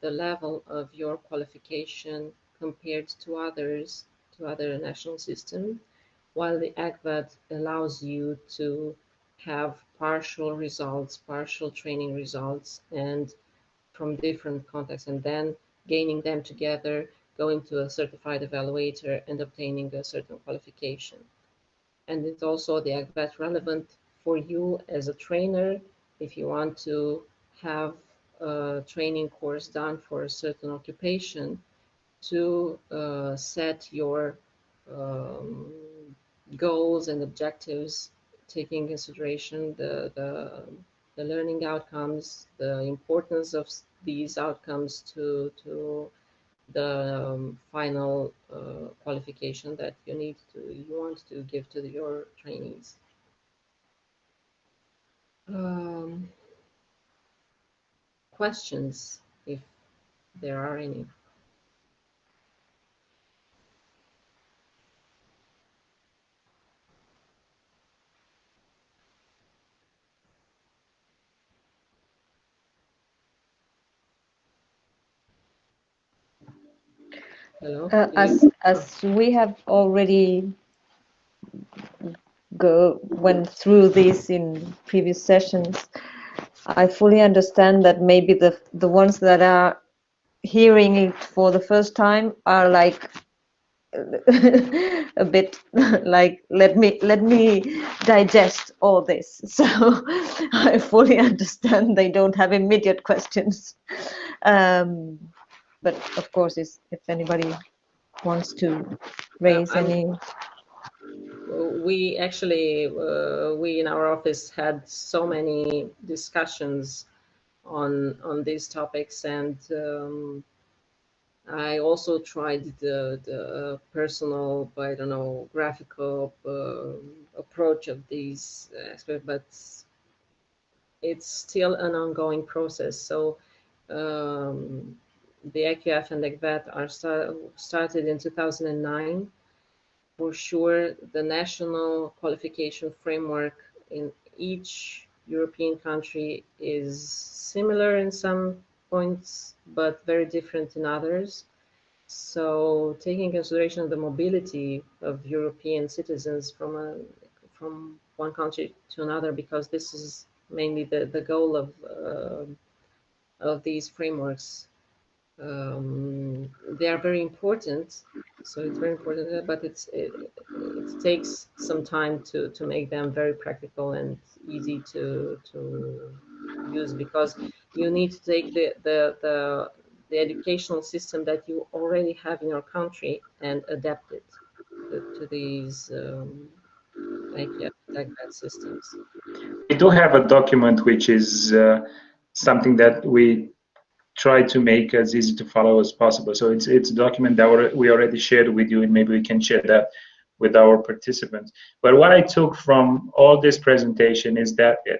the level of your qualification compared to others, to other national systems, while the ECVET allows you to have partial results, partial training results, and from different contexts, and then gaining them together, going to a certified evaluator and obtaining a certain qualification. And it's also the ECVET relevant for you as a trainer if you want to have a training course done for a certain occupation to uh, set your um, goals and objectives, taking consideration the, the, the learning outcomes, the importance of these outcomes to, to the um, final uh, qualification that you need to, you want to give to the, your trainees. Um, questions, if there are any. Uh, as as we have already go went through this in previous sessions, I fully understand that maybe the the ones that are hearing it for the first time are like [LAUGHS] a bit [LAUGHS] like let me let me digest all this. [LAUGHS] So i fully understand they don't have immediate questions. Um, but of course, is if anybody wants to raise any. We actually, uh, we in our office had so many discussions on on these topics, and um, I also tried the, the personal, I don't know, graphical uh, approach of these aspects, but it's still an ongoing process. So um, the EQF and ECVET are start, started in 2009. For sure, the national qualification framework in each European country is similar in some points, but very different in others. So taking consideration of the mobility of European citizens from a, from one country to another, because this is mainly the, the goal of, uh, of these frameworks um, they are very important. So it's very important, but it's it, it, takes some time to to make them very practical and easy to to use because you need to take the the the, the educational system that you already have in your country and adapt it to, to these um, like yeah, like that systems. We do have a document which is uh, something that we try to make as easy to follow as possible. So it's it's a document that we already shared with you, and maybe we can share that with our participants. But what I took from all this presentation is that uh,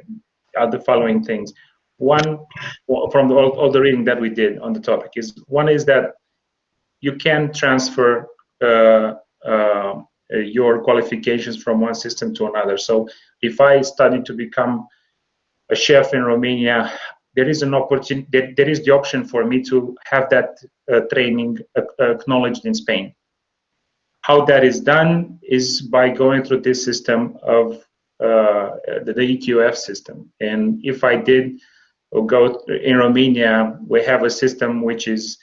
are the following things. One, from the, all, all the reading that we did on the topic is one is that you can transfer uh, uh, your qualifications from one system to another. So if I study to become a chef in Romania, there is an opportunity there, there is the option for me to have that uh, training acknowledged in spain. How that is done is by going through this system of uh, the, the, eqf system. And if i did go in romania we have a system which is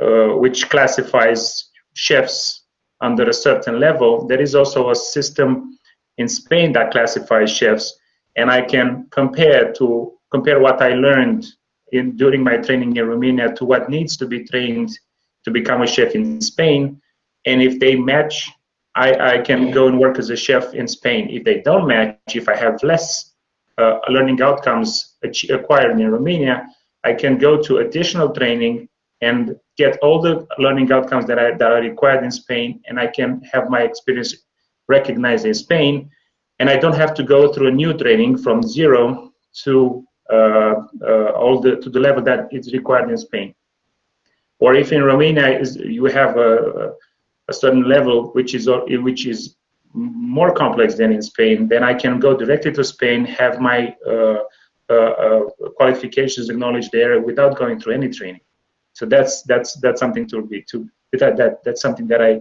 uh, which classifies chefs under a certain level. There is also a system in spain that classifies chefs and i can compare to compare what I learned in during my training in Romania to what needs to be trained to become a chef in Spain. And if they match, I, I can go and work as a chef in Spain. If they don't match, if I have less uh, learning outcomes acquired in Romania, I can go to additional training and get all the learning outcomes that, I, that are required in Spain, and I can have my experience recognized in Spain, and I don't have to go through a new training from zero to all the to the level that is required in Spain. Or if in Romania is, you have a, a certain level which is which is more complex than in Spain, then I can go directly to Spain, have my uh, uh, uh, qualifications acknowledged there without going through any training. So that's that's that's something to be to that that that's something that I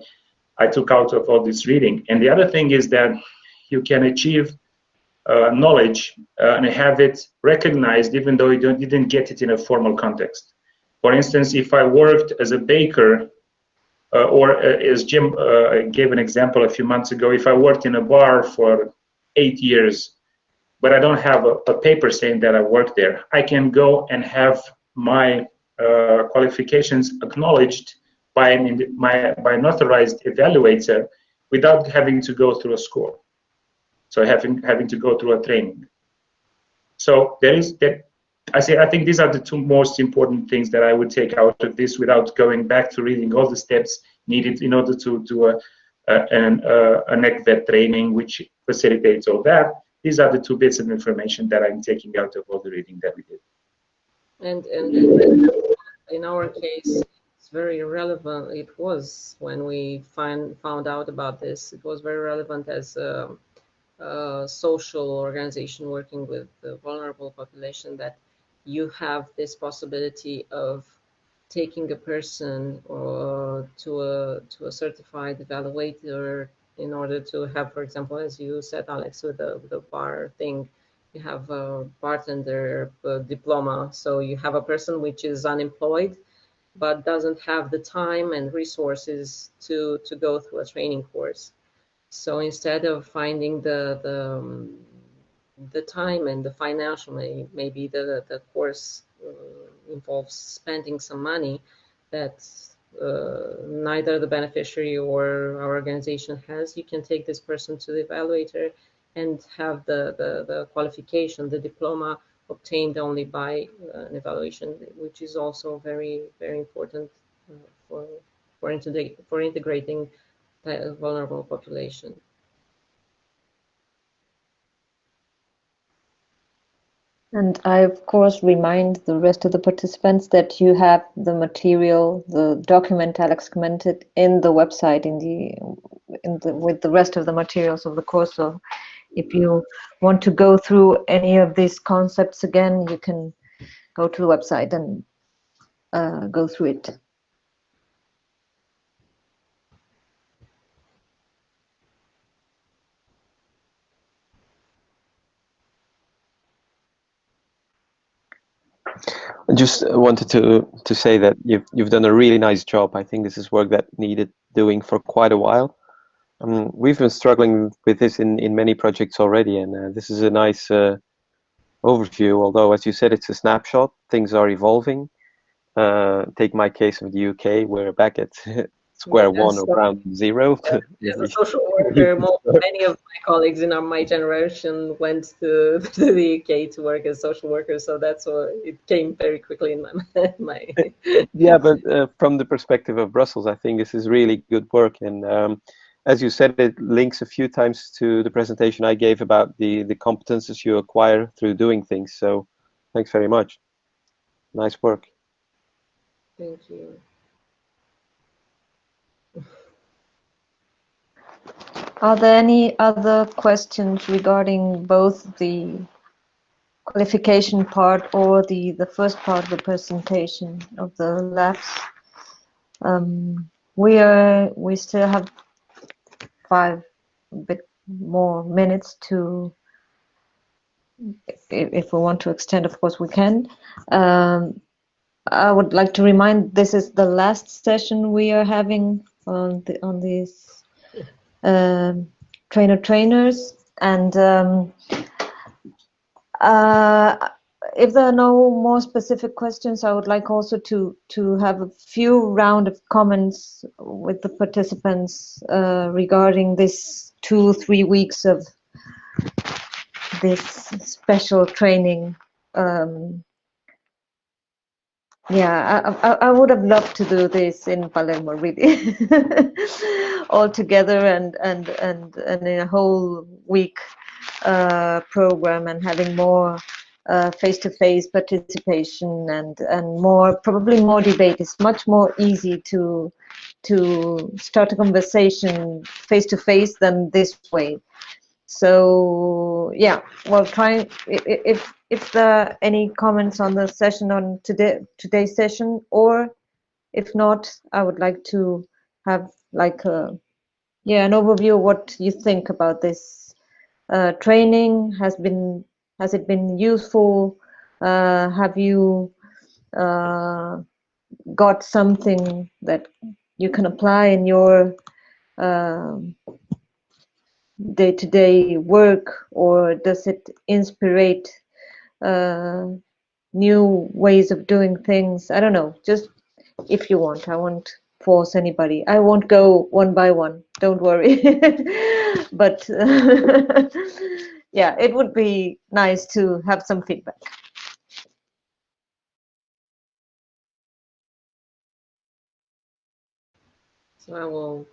I took out of all this reading. And the other thing is that you can achieve uh, knowledge uh, and have it recognized even though you didn't get it in a formal context. For instance, if I worked as a baker, uh, or uh, as Jim uh, gave an example a few months ago, if I worked in a bar for eight years, but I don't have a, a paper saying that I worked there, I can go and have my uh, qualifications acknowledged by an, my, by an authorized evaluator without having to go through a school. So having having to go through a training. So there is that. I say I think these are the two most important things that I would take out of this without going back to reading all the steps needed in order to do a, a an a NECVET training, which facilitates all that. These are the two bits of information that I'm taking out of all the reading that we did. And and in our case, it's very relevant. It was when we find found out about this. It was very relevant as. Um, uh, social organization working with the vulnerable population that you have this possibility of taking a person uh, to a to a certified evaluator in order to have, for example, as you said, Alex, with the, the bar thing, you have a bartender diploma. So you have a person which is unemployed, but doesn't have the time and resources to, to go through a training course. So instead of finding the the, um, the time and the financial, maybe the the course uh, involves spending some money that uh, neither the beneficiary or our organization has, you can take this person to the evaluator and have the, the, the qualification, the diploma obtained only by uh, an evaluation, which is also very, very important uh, for, for, integra for integrating vulnerable population. And I, of course, remind the rest of the participants that you have the material, the document Alex commented in the website in the, in the with the rest of the materials of the course. So if you want to go through any of these concepts again, you can go to the website and uh, go through it. Just wanted to to say that you've you've done a really nice job. I think this is work that needed doing for quite a while. Um, we've been struggling with this in in many projects already, and uh, this is a nice uh, overview. Although, as you said, it's a snapshot. Things are evolving. Uh, take my case of the UK. We're back at [LAUGHS] square yes, one or ground zero. As a social worker, many of my colleagues in our, my generation went to, [LAUGHS] to the UK to work as social workers, so that's what it came very quickly in my [LAUGHS] my. [LAUGHS] yeah, but uh, from the perspective of Brussels, I think this is really good work, and um, as you said, it links a few times to the presentation I gave about the the competences you acquire through doing things. So, thanks very much. Nice work. Thank you. Are there any other questions regarding both the qualification part or the, the first part of the presentation of the labs? Um, we are we still have five bit more minutes to if, we want to extend of course we can um, I would like to remind this is the last session we are having on the on this trainer trainers and um, uh, if there are no more specific questions, I would like also to to have a few round of comments with the participants uh, regarding this two three weeks of this special training um, yeah, I, I, I would have loved to do this in Palermo, really, [LAUGHS] all together and and and and in a whole week uh, program and having more uh, face-to-face participation and and more probably more debate. It's much more easy to to start a conversation face-to-face than this way. So yeah, well, trying if if there any comments on the session on today today's session, or if not, I would like to have like a yeah an overview of what you think about this uh, training. Has been has it been useful? Uh, have you uh, got something that you can apply in your um, day-to-day work or does it inspire uh, new ways of doing things? I don't know. Just if you want. I won't force anybody. I won't go one by one. Don't worry. [LAUGHS] But uh, [LAUGHS] yeah it would be nice to have some feedback. So i will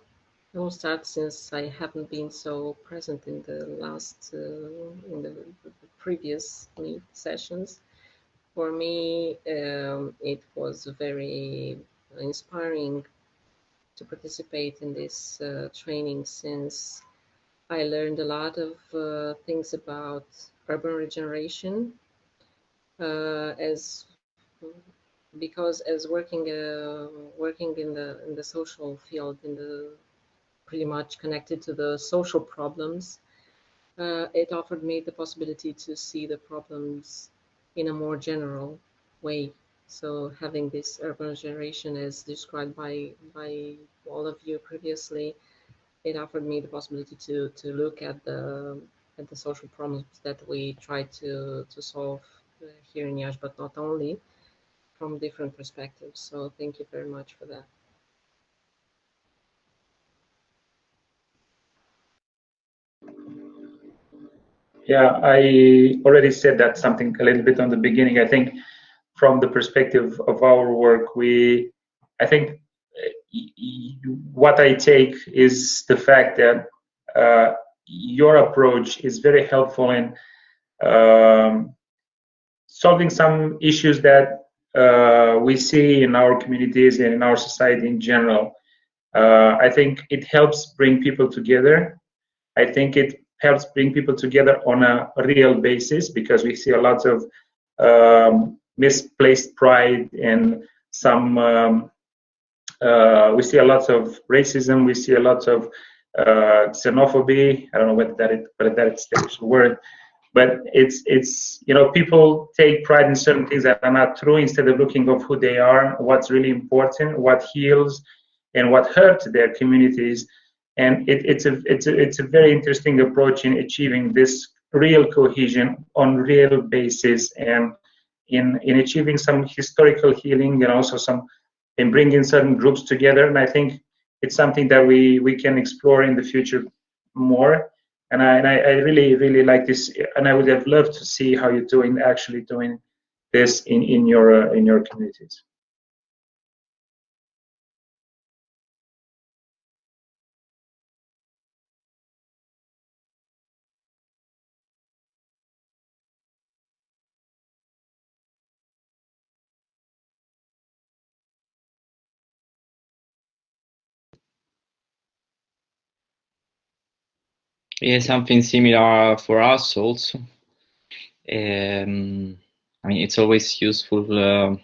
I will start since I haven't been so present in the last, uh, in the, previous meet sessions. For me, um, it was very inspiring to participate in this uh, training since I learned a lot of uh, things about urban regeneration uh, as because as working uh, working in the in the social field in the pretty much connected to the social problems, uh, it offered me the possibility to see the problems in a more general way. So having this urban generation as described by, by all of you previously, it offered me the possibility to, to look at the, at the social problems that we try to, to solve uh, here in Iași, but not only from different perspectives. So thank you very much for that. Yeah, I already said that something a little bit on the beginning. I think from the perspective of our work, we, I think what I take is the fact that uh, your approach is very helpful in um, solving some issues that uh, we see in our communities and in our society in general. Uh, I think it helps bring people together. I think it helps bring people together on a real basis because we see a lot of um, misplaced pride and some um, uh, we see a lot of racism we see a lot of uh, xenophobia. I don't know whether that is whether that's the word but it's it's you know people take pride in certain things that are not true instead of looking of who they are what's really important what heals and what hurts their communities and it, it's a it's a it's a very interesting approach in achieving this real cohesion on real basis and in in achieving some historical healing and also some in bringing certain groups together. And i think it's something that we we can explore in the future more. And i and I, I really really like this. And i would have loved to see how you're doing actually doing this in in your uh, in your communities Yeah, something similar for us also. Um, I mean, it's always useful uh,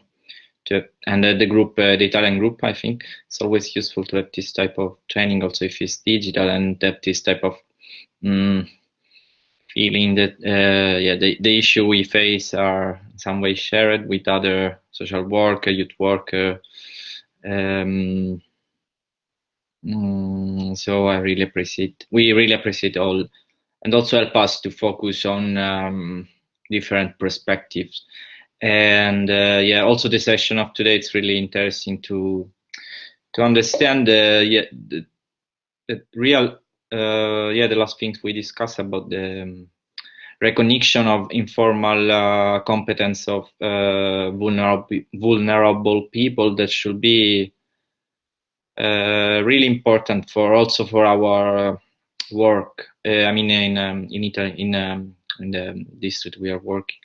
to, and uh, the group, uh, the Italian group, I think, it's always useful to have this type of training, also if it's digital, and have this type of um, feeling that, uh, yeah, the, the issue we face are some way shared with other social worker, youth worker. Um, Mm, so I really appreciate, we really appreciate all, and also help us to focus on um, different perspectives. And uh, yeah, also the session of today, it's really interesting to to understand uh, yeah, the, the real, uh, yeah, the last things we discussed about the um, recognition of informal uh, competence of uh, vulnerable vulnerable people that should be really important for also for our work. I mean, in um, in Italy, in um, in the district we are working,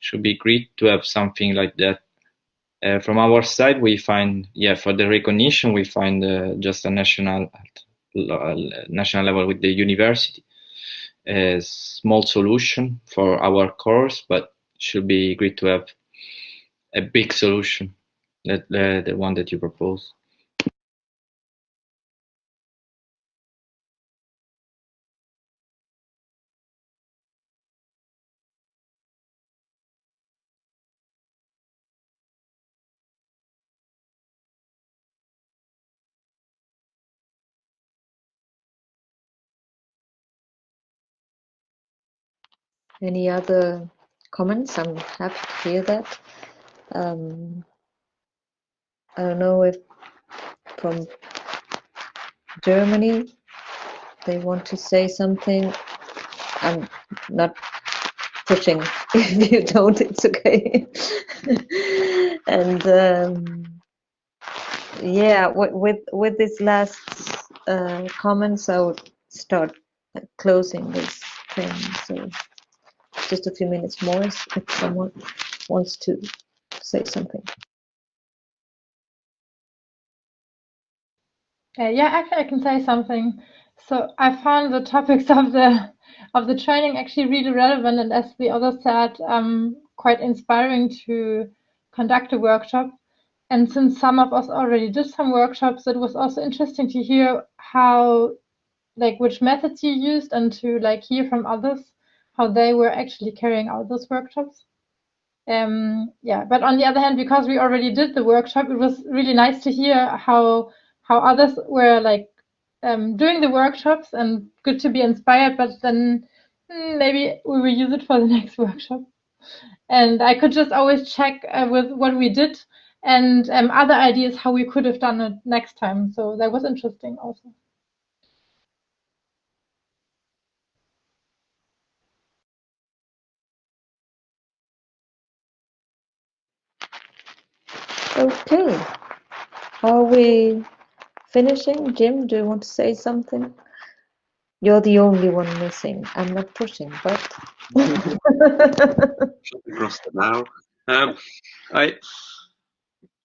should be great to have something like that. Uh, from our side, we find, yeah, for the recognition, we find uh, just a national national level with the university a small solution for our course, but should be great to have a big solution, that the one that you propose. Any other comments? I'm happy to hear that. Um, I don't know if from Germany they want to say something. I'm not pushing. [LAUGHS] If you don't, it's okay. [LAUGHS] and um, yeah, with with this last uh, comments, I would start closing this thing. So just a few minutes more if someone wants to say something. Uh, yeah, actually, I can say something. So I found the topics [LAUGHS] of the of the training actually really relevant, and as the other said, um, quite inspiring to conduct a workshop. And since some of us already did some workshops, it was also interesting to hear how, like, which methods you used, and to like hear from others how they were actually carrying out those workshops. Um, yeah, but on the other hand, because we already did the workshop, it was really nice to hear how how others were like um, doing the workshops and good to be inspired. But then hmm, maybe we will use it for the [LAUGHS] next workshop. And I could just always check uh, with what we did and um, other ideas how we could have done it next time. So that was interesting also. Okay. Are we finishing? Jim, do you want to say something? You're the only one missing. I'm not pushing, but. [LAUGHS] across bow. Um, I,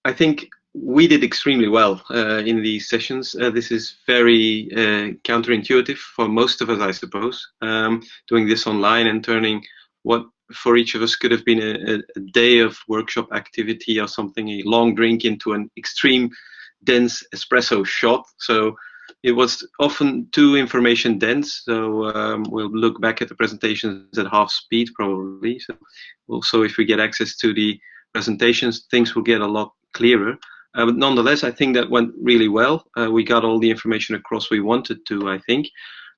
I think we did extremely well uh, in these sessions. Uh, this is very uh, counterintuitive for most of us, I suppose, um, doing this online and turning what for each of us could have been a, a, day of workshop activity or something, a long drink into an extreme dense espresso shot. So it was often too information dense. So um, we'll look back at the presentations at half speed probably. So also if we get access to the presentations, things will get a lot clearer. Uh, but nonetheless, I think that went really well. Uh, we got all the information across we wanted to, I think.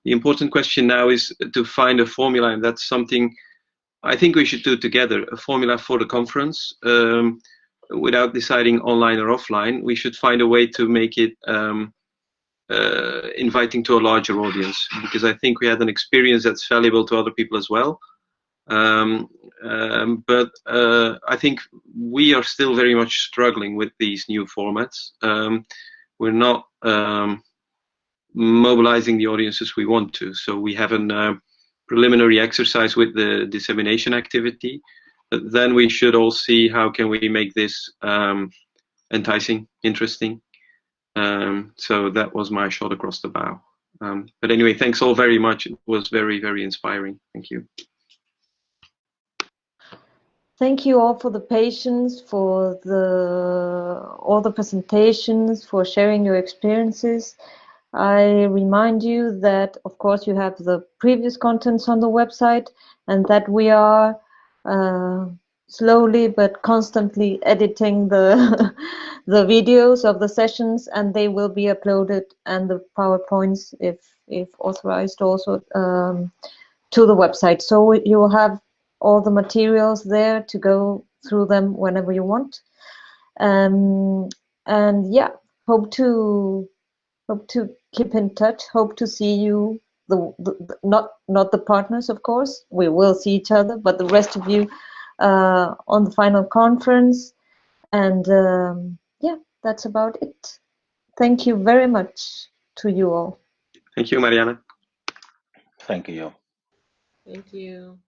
The important question now is to find a formula, and that's something I think we should do together a formula for the conference um, without deciding online or offline. We should find a way to make it um, uh, inviting to a larger audience because I think we had an experience that's valuable to other people as well. Um, um, but uh, I think we are still very much struggling with these new formats. Um, we're not um, mobilizing the audiences we want to, so we haven't uh, preliminary exercise with the dissemination activity. Then we should all see how can we make this um, enticing, interesting. Um, so that was my shot across the bow. Um, but anyway, thanks all very much. It was very, very inspiring. Thank you. Thank you all for the patience, for the all the presentations, for sharing your experiences. I remind you that, of course, you have the previous contents on the website and that we are uh, slowly but constantly editing the [LAUGHS] the videos of the sessions and they will be uploaded and the PowerPoints, if, if authorized, also um, to the website. So you will have all the materials there to go through them whenever you want. Um, and yeah, hope to hope to keep in touch. Hope to see you the, the, the not not the partners, of course. We will see each other, but the rest of you uh, on the final conference. And um, yeah, that's about it. Thank you very much to you all. Thank you, Mariana. Thank you. Thank you.